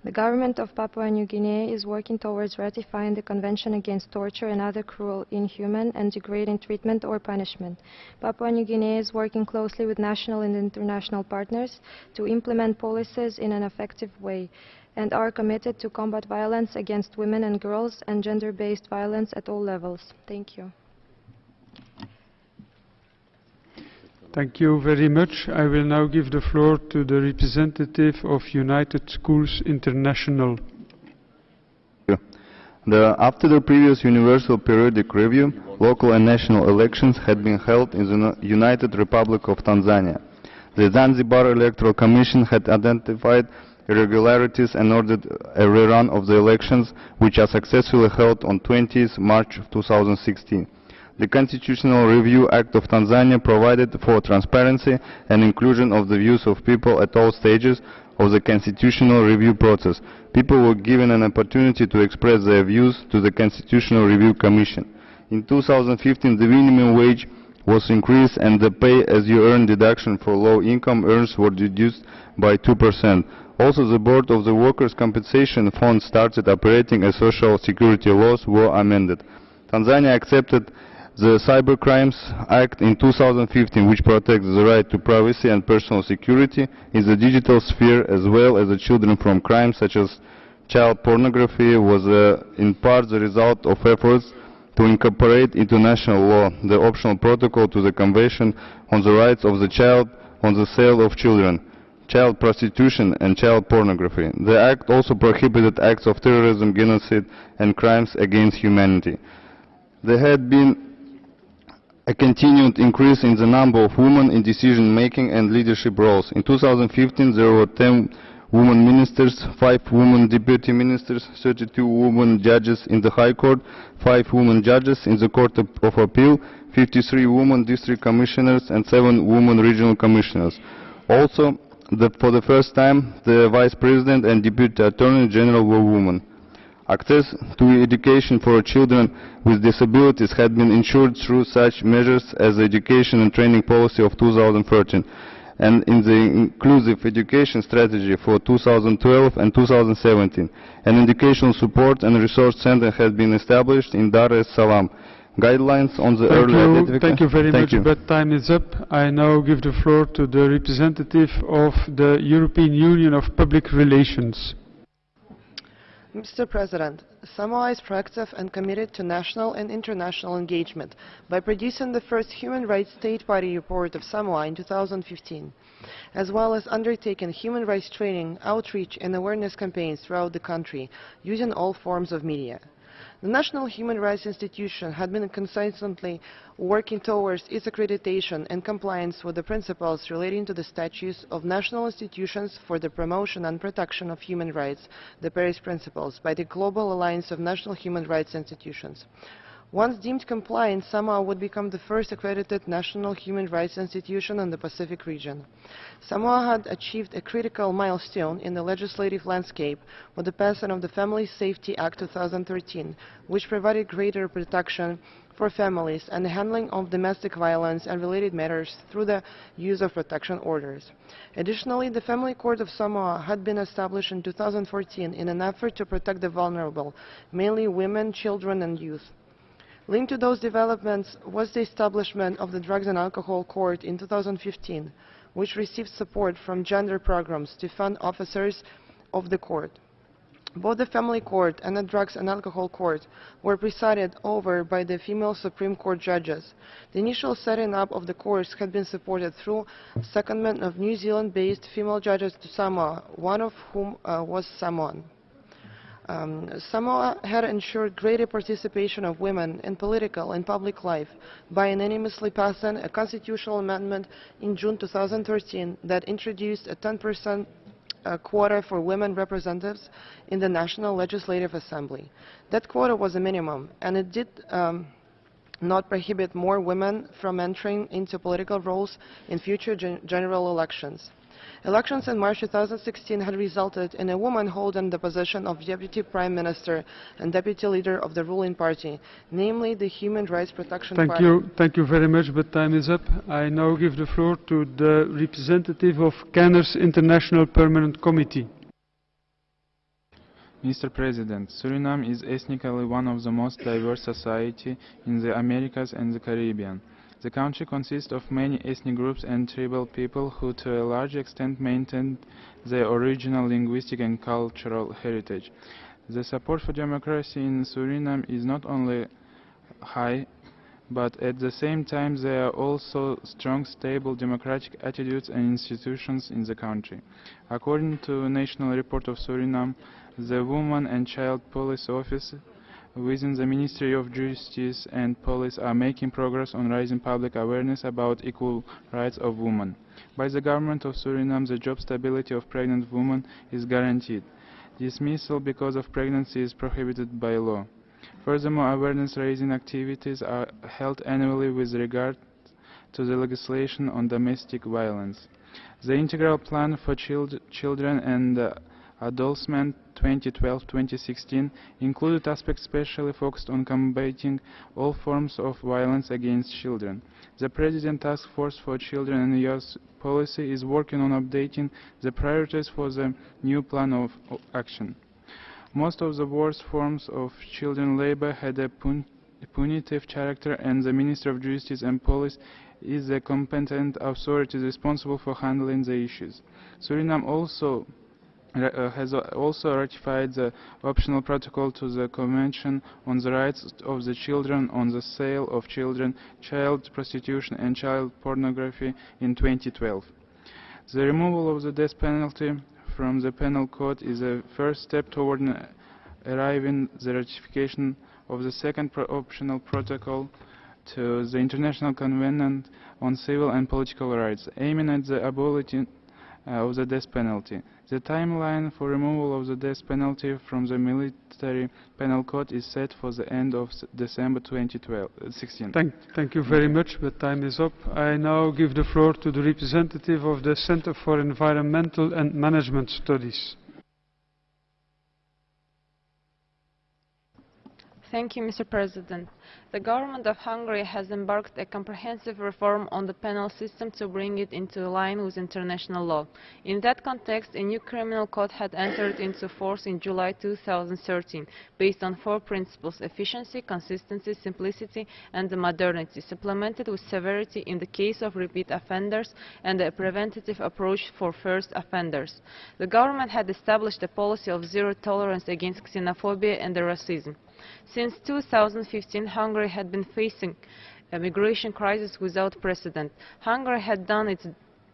S36: The government of Papua New Guinea is working towards ratifying the Convention Against Torture and Other Cruel, Inhuman and Degrading Treatment or Punishment. Papua New Guinea is working closely with national and international partners to implement policies in an effective way and are committed to combat violence against women and girls and gender-based violence at all levels. Thank you.
S1: Thank you very much. I will now give the floor to the representative of United Schools International.
S37: The, after the previous Universal Periodic Review, local and national elections had been held in the United Republic of Tanzania. The Zanzibar Electoral Commission had identified irregularities and ordered a rerun of the elections, which are successfully held on 20th March 2016. The Constitutional Review Act of Tanzania provided for transparency and inclusion of the views of people at all stages of the constitutional review process. People were given an opportunity to express their views to the Constitutional Review Commission. In 2015, the minimum wage was increased and the pay-as-you-earn deduction for low-income earners were reduced by 2%. Also, the Board of the Workers' Compensation Fund started operating as social security laws were amended. Tanzania accepted the Cybercrimes Act in 2015, which protects the right to privacy and personal security in the digital sphere as well as the children from crimes such as child pornography, was uh, in part the result of efforts to incorporate into national law the optional protocol to the Convention on the Rights of the Child on the Sale of Children, Child Prostitution and Child Pornography. The Act also prohibited acts of terrorism, genocide and crimes against humanity. There had been a continued increase in the number of women in decision-making and leadership roles. In 2015, there were 10 women ministers, 5 women deputy ministers, 32 women judges in the High Court, 5 women judges in the Court of, Appeal, 53 women district commissioners, and 7 women regional commissioners. Also, the, for the first time, the Vice President and Deputy Attorney General were women. Access to education for children with disabilities had been ensured through such measures as the Education and Training Policy of 2013 and in the Inclusive Education Strategy for 2012 and 2017. An educational support and resource center has been established in Dar es Salaam. Guidelines on the
S1: Thank
S37: early
S1: you. Thank you very
S37: Thank
S1: much,
S37: you.
S1: but time is up. I now give the floor to the representative of the European Union of Public Relations.
S38: Mr. President, Samoa is proactive and committed to national and international engagement by producing the first human rights state party report of Samoa in 2015, as well as undertaking human rights training, outreach and awareness campaigns throughout the country using all forms of media. The National Human Rights Institution had been consistently working towards its accreditation and compliance with the principles relating to the statutes of national institutions for the promotion and protection of human rights, the Paris Principles, by the Global Alliance of National Human Rights Institutions.
S34: Once deemed compliant, Samoa would become the first accredited national human rights institution in the Pacific region. Samoa had achieved a critical milestone in the legislative landscape with the passing of the Family Safety Act 2013, which provided greater protection for families and the handling of domestic violence and related matters through the use of protection orders. Additionally, the Family Court of Samoa had been established in 2014 in an effort to protect the vulnerable, mainly women, children and youth. Linked to those developments was the establishment of the Drugs and Alcohol Court in 2015, which received support from gender programs to fund officers of the court. Both the Family Court and the Drugs and Alcohol Court were presided over by the female Supreme Court judges. The initial setting up of the courts had been supported through secondment of New Zealand-based female judges to Samoa, one of whom uh, was Samoan. Um, Samoa had ensured greater participation of women in political and public life by unanimously passing a constitutional amendment in June 2013 that introduced a 10% uh, quota for women representatives in the National Legislative Assembly. That quota was a minimum, and it did um, not prohibit more women from entering into political roles in future gen general elections. Elections in March 2016 had resulted in a woman holding the position of Deputy Prime Minister and Deputy Leader of the ruling party, namely the Human Rights Protection
S1: Thank
S34: Party.
S1: you. Thank you very much, but time is up. I now give the floor to the representative of Canners International Permanent Committee.
S39: Mr. President, Suriname is ethnically one of the most diverse societies in the Americas and the Caribbean. The country consists of many ethnic groups and tribal people who to a large extent maintained their original linguistic and cultural heritage. The support for democracy in Suriname is not only high, but at the same time there are also strong, stable democratic attitudes and institutions in the country. According to National Report of Suriname, the Women and Child Police Office within the Ministry of Justice and Police are making progress on raising public awareness about equal rights of women. By the government of Suriname, the job stability of pregnant women is guaranteed. Dismissal because of pregnancy is prohibited by law. Furthermore, awareness-raising activities are held annually with regard to the legislation on domestic violence. The integral plan for child children and uh, Adolescent 2012-2016 included aspects specially focused on combating all forms of violence against children. The President Task Force for Children and Youth Policy is working on updating the priorities for the new plan of action. Most of the worst forms of children labor had a pun punitive character and the Minister of Justice and Police is the competent authority responsible for handling the issues. Suriname also has also ratified the optional protocol to the Convention on the Rights of the Children on the Sale of Children, Child Prostitution and Child Pornography in 2012. The removal of the death penalty from the Penal Code is a first step toward arriving at the ratification of the second pro optional protocol to the International Convention on Civil and Political Rights, aiming at the abolition uh, Uh, of the death penalty. The timeline for removal of the death penalty from the military penal code is set for the end of December 2016.
S1: Uh, thank, thank you very much, but time is up. I now give the floor to the representative of the Center for Environmental and Management Studies.
S11: Thank you, Mr. President. The government of Hungary has embarked a comprehensive reform on the penal system to bring it into line with international law. In that context, a new criminal code had entered into force in July 2013, based on four principles, efficiency, consistency, simplicity, and modernity, supplemented with severity in the case of repeat offenders and a preventative approach for first offenders. The government had established a policy of zero tolerance against xenophobia and racism. Since 2015, Hungary had been facing a migration crisis without precedent. Hungary had done its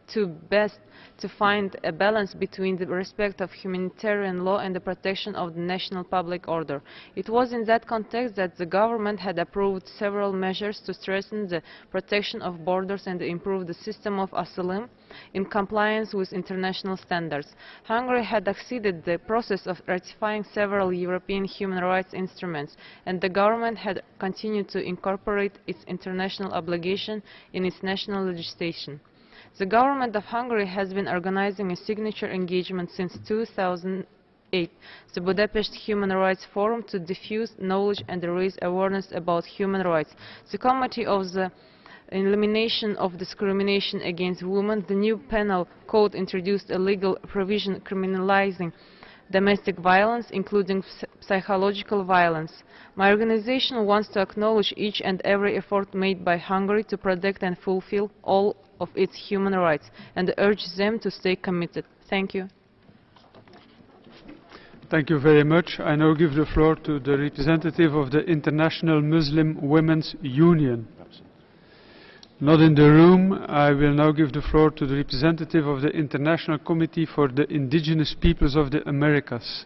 S11: to best to find a balance between the respect of humanitarian law and the protection of the national public order. It was in that context that the government had approved several measures to strengthen the protection of borders and improve the system of asylum in compliance with international standards. Hungary had acceded the process of ratifying several European human rights instruments, and the government had continued to incorporate its international obligation in its national legislation. The government of Hungary has been organizing a signature engagement since 2008, the Budapest Human Rights Forum, to diffuse knowledge and raise awareness about human rights. The Committee of the elimination of discrimination against women, the new penal code introduced a legal provision criminalizing domestic violence, including psychological violence. My organization wants to acknowledge each and every effort made by Hungary to protect and fulfill all of its human rights and urge them to stay committed. Thank you.
S1: Thank you very much. I now give the floor to the representative of the International Muslim Women's Union. Not in the room. I will now give the floor to the representative of the International Committee for the Indigenous Peoples of the Americas.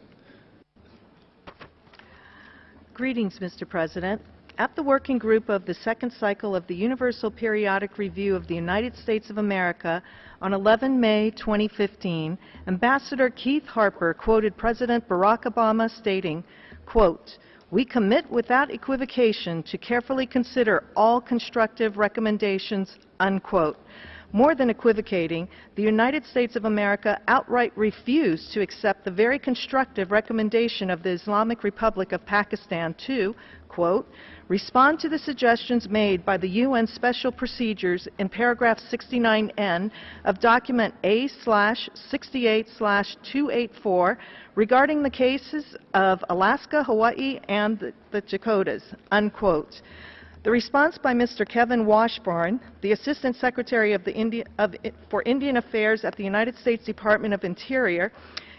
S34: Greetings, Mr. President. At the working group of the second cycle of the Universal Periodic Review of the United States of America on 11 May 2015, Ambassador Keith Harper quoted President Barack Obama stating, quote, we commit without equivocation to carefully consider all constructive recommendations, unquote. More than equivocating, the United States of America outright refused to accept the very constructive recommendation of the Islamic Republic of Pakistan to, quote, respond to the suggestions made by the UN Special Procedures in paragraph 69N of document A-68-284 regarding the cases of Alaska, Hawaii, and the, the Dakotas, unquote. The response by Mr. Kevin Washburn, the Assistant Secretary of Indi of, for Indian Affairs at the United States Department of Interior,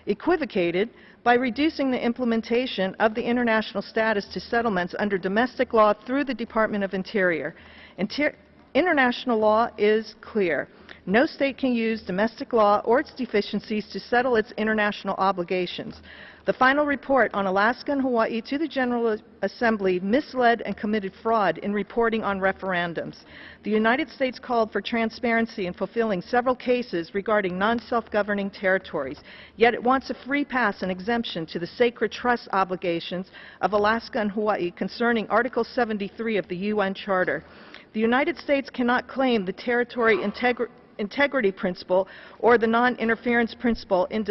S34: equivocated by reducing the implementation of the international status to settlements under domestic law through the Department of Interior. Inter international law is clear. No state can use domestic law or its deficiencies to settle its international obligations. The final report on Alaska and Hawaii to the General Assembly misled and committed fraud in reporting on referendums. The United States called for transparency in fulfilling several cases regarding non-self-governing territories, yet it wants a free pass and exemption to the sacred trust obligations of Alaska and Hawaii concerning Article 73 of the UN Charter. The United States cannot claim the territory integrity integrity principle or the non-interference principle in,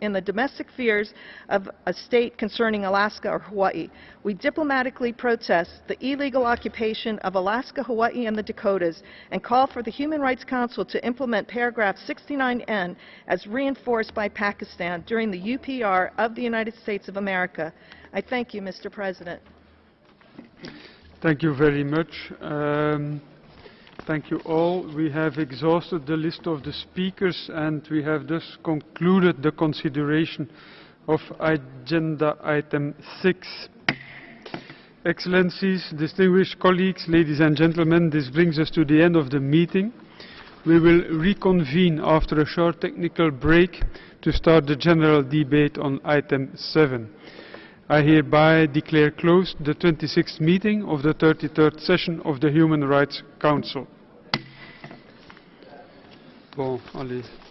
S34: in, the domestic affairs of a state concerning Alaska or Hawaii. We diplomatically protest the illegal occupation of Alaska, Hawaii, and the Dakotas and call for the Human Rights Council to implement paragraph 69N as reinforced by Pakistan during the UPR of the United States of America. I thank you, Mr. President.
S1: Thank you very much. Um, Thank you all. We have exhausted the list of the speakers and we have thus concluded the consideration of agenda item 6. Excellencies, distinguished colleagues, ladies and gentlemen, this brings us to the end of the meeting. We will reconvene after a short technical break to start the general debate on item 7. I hereby declare closed the 26th meeting of the 33rd session of the Human Rights Council. Bon, allez.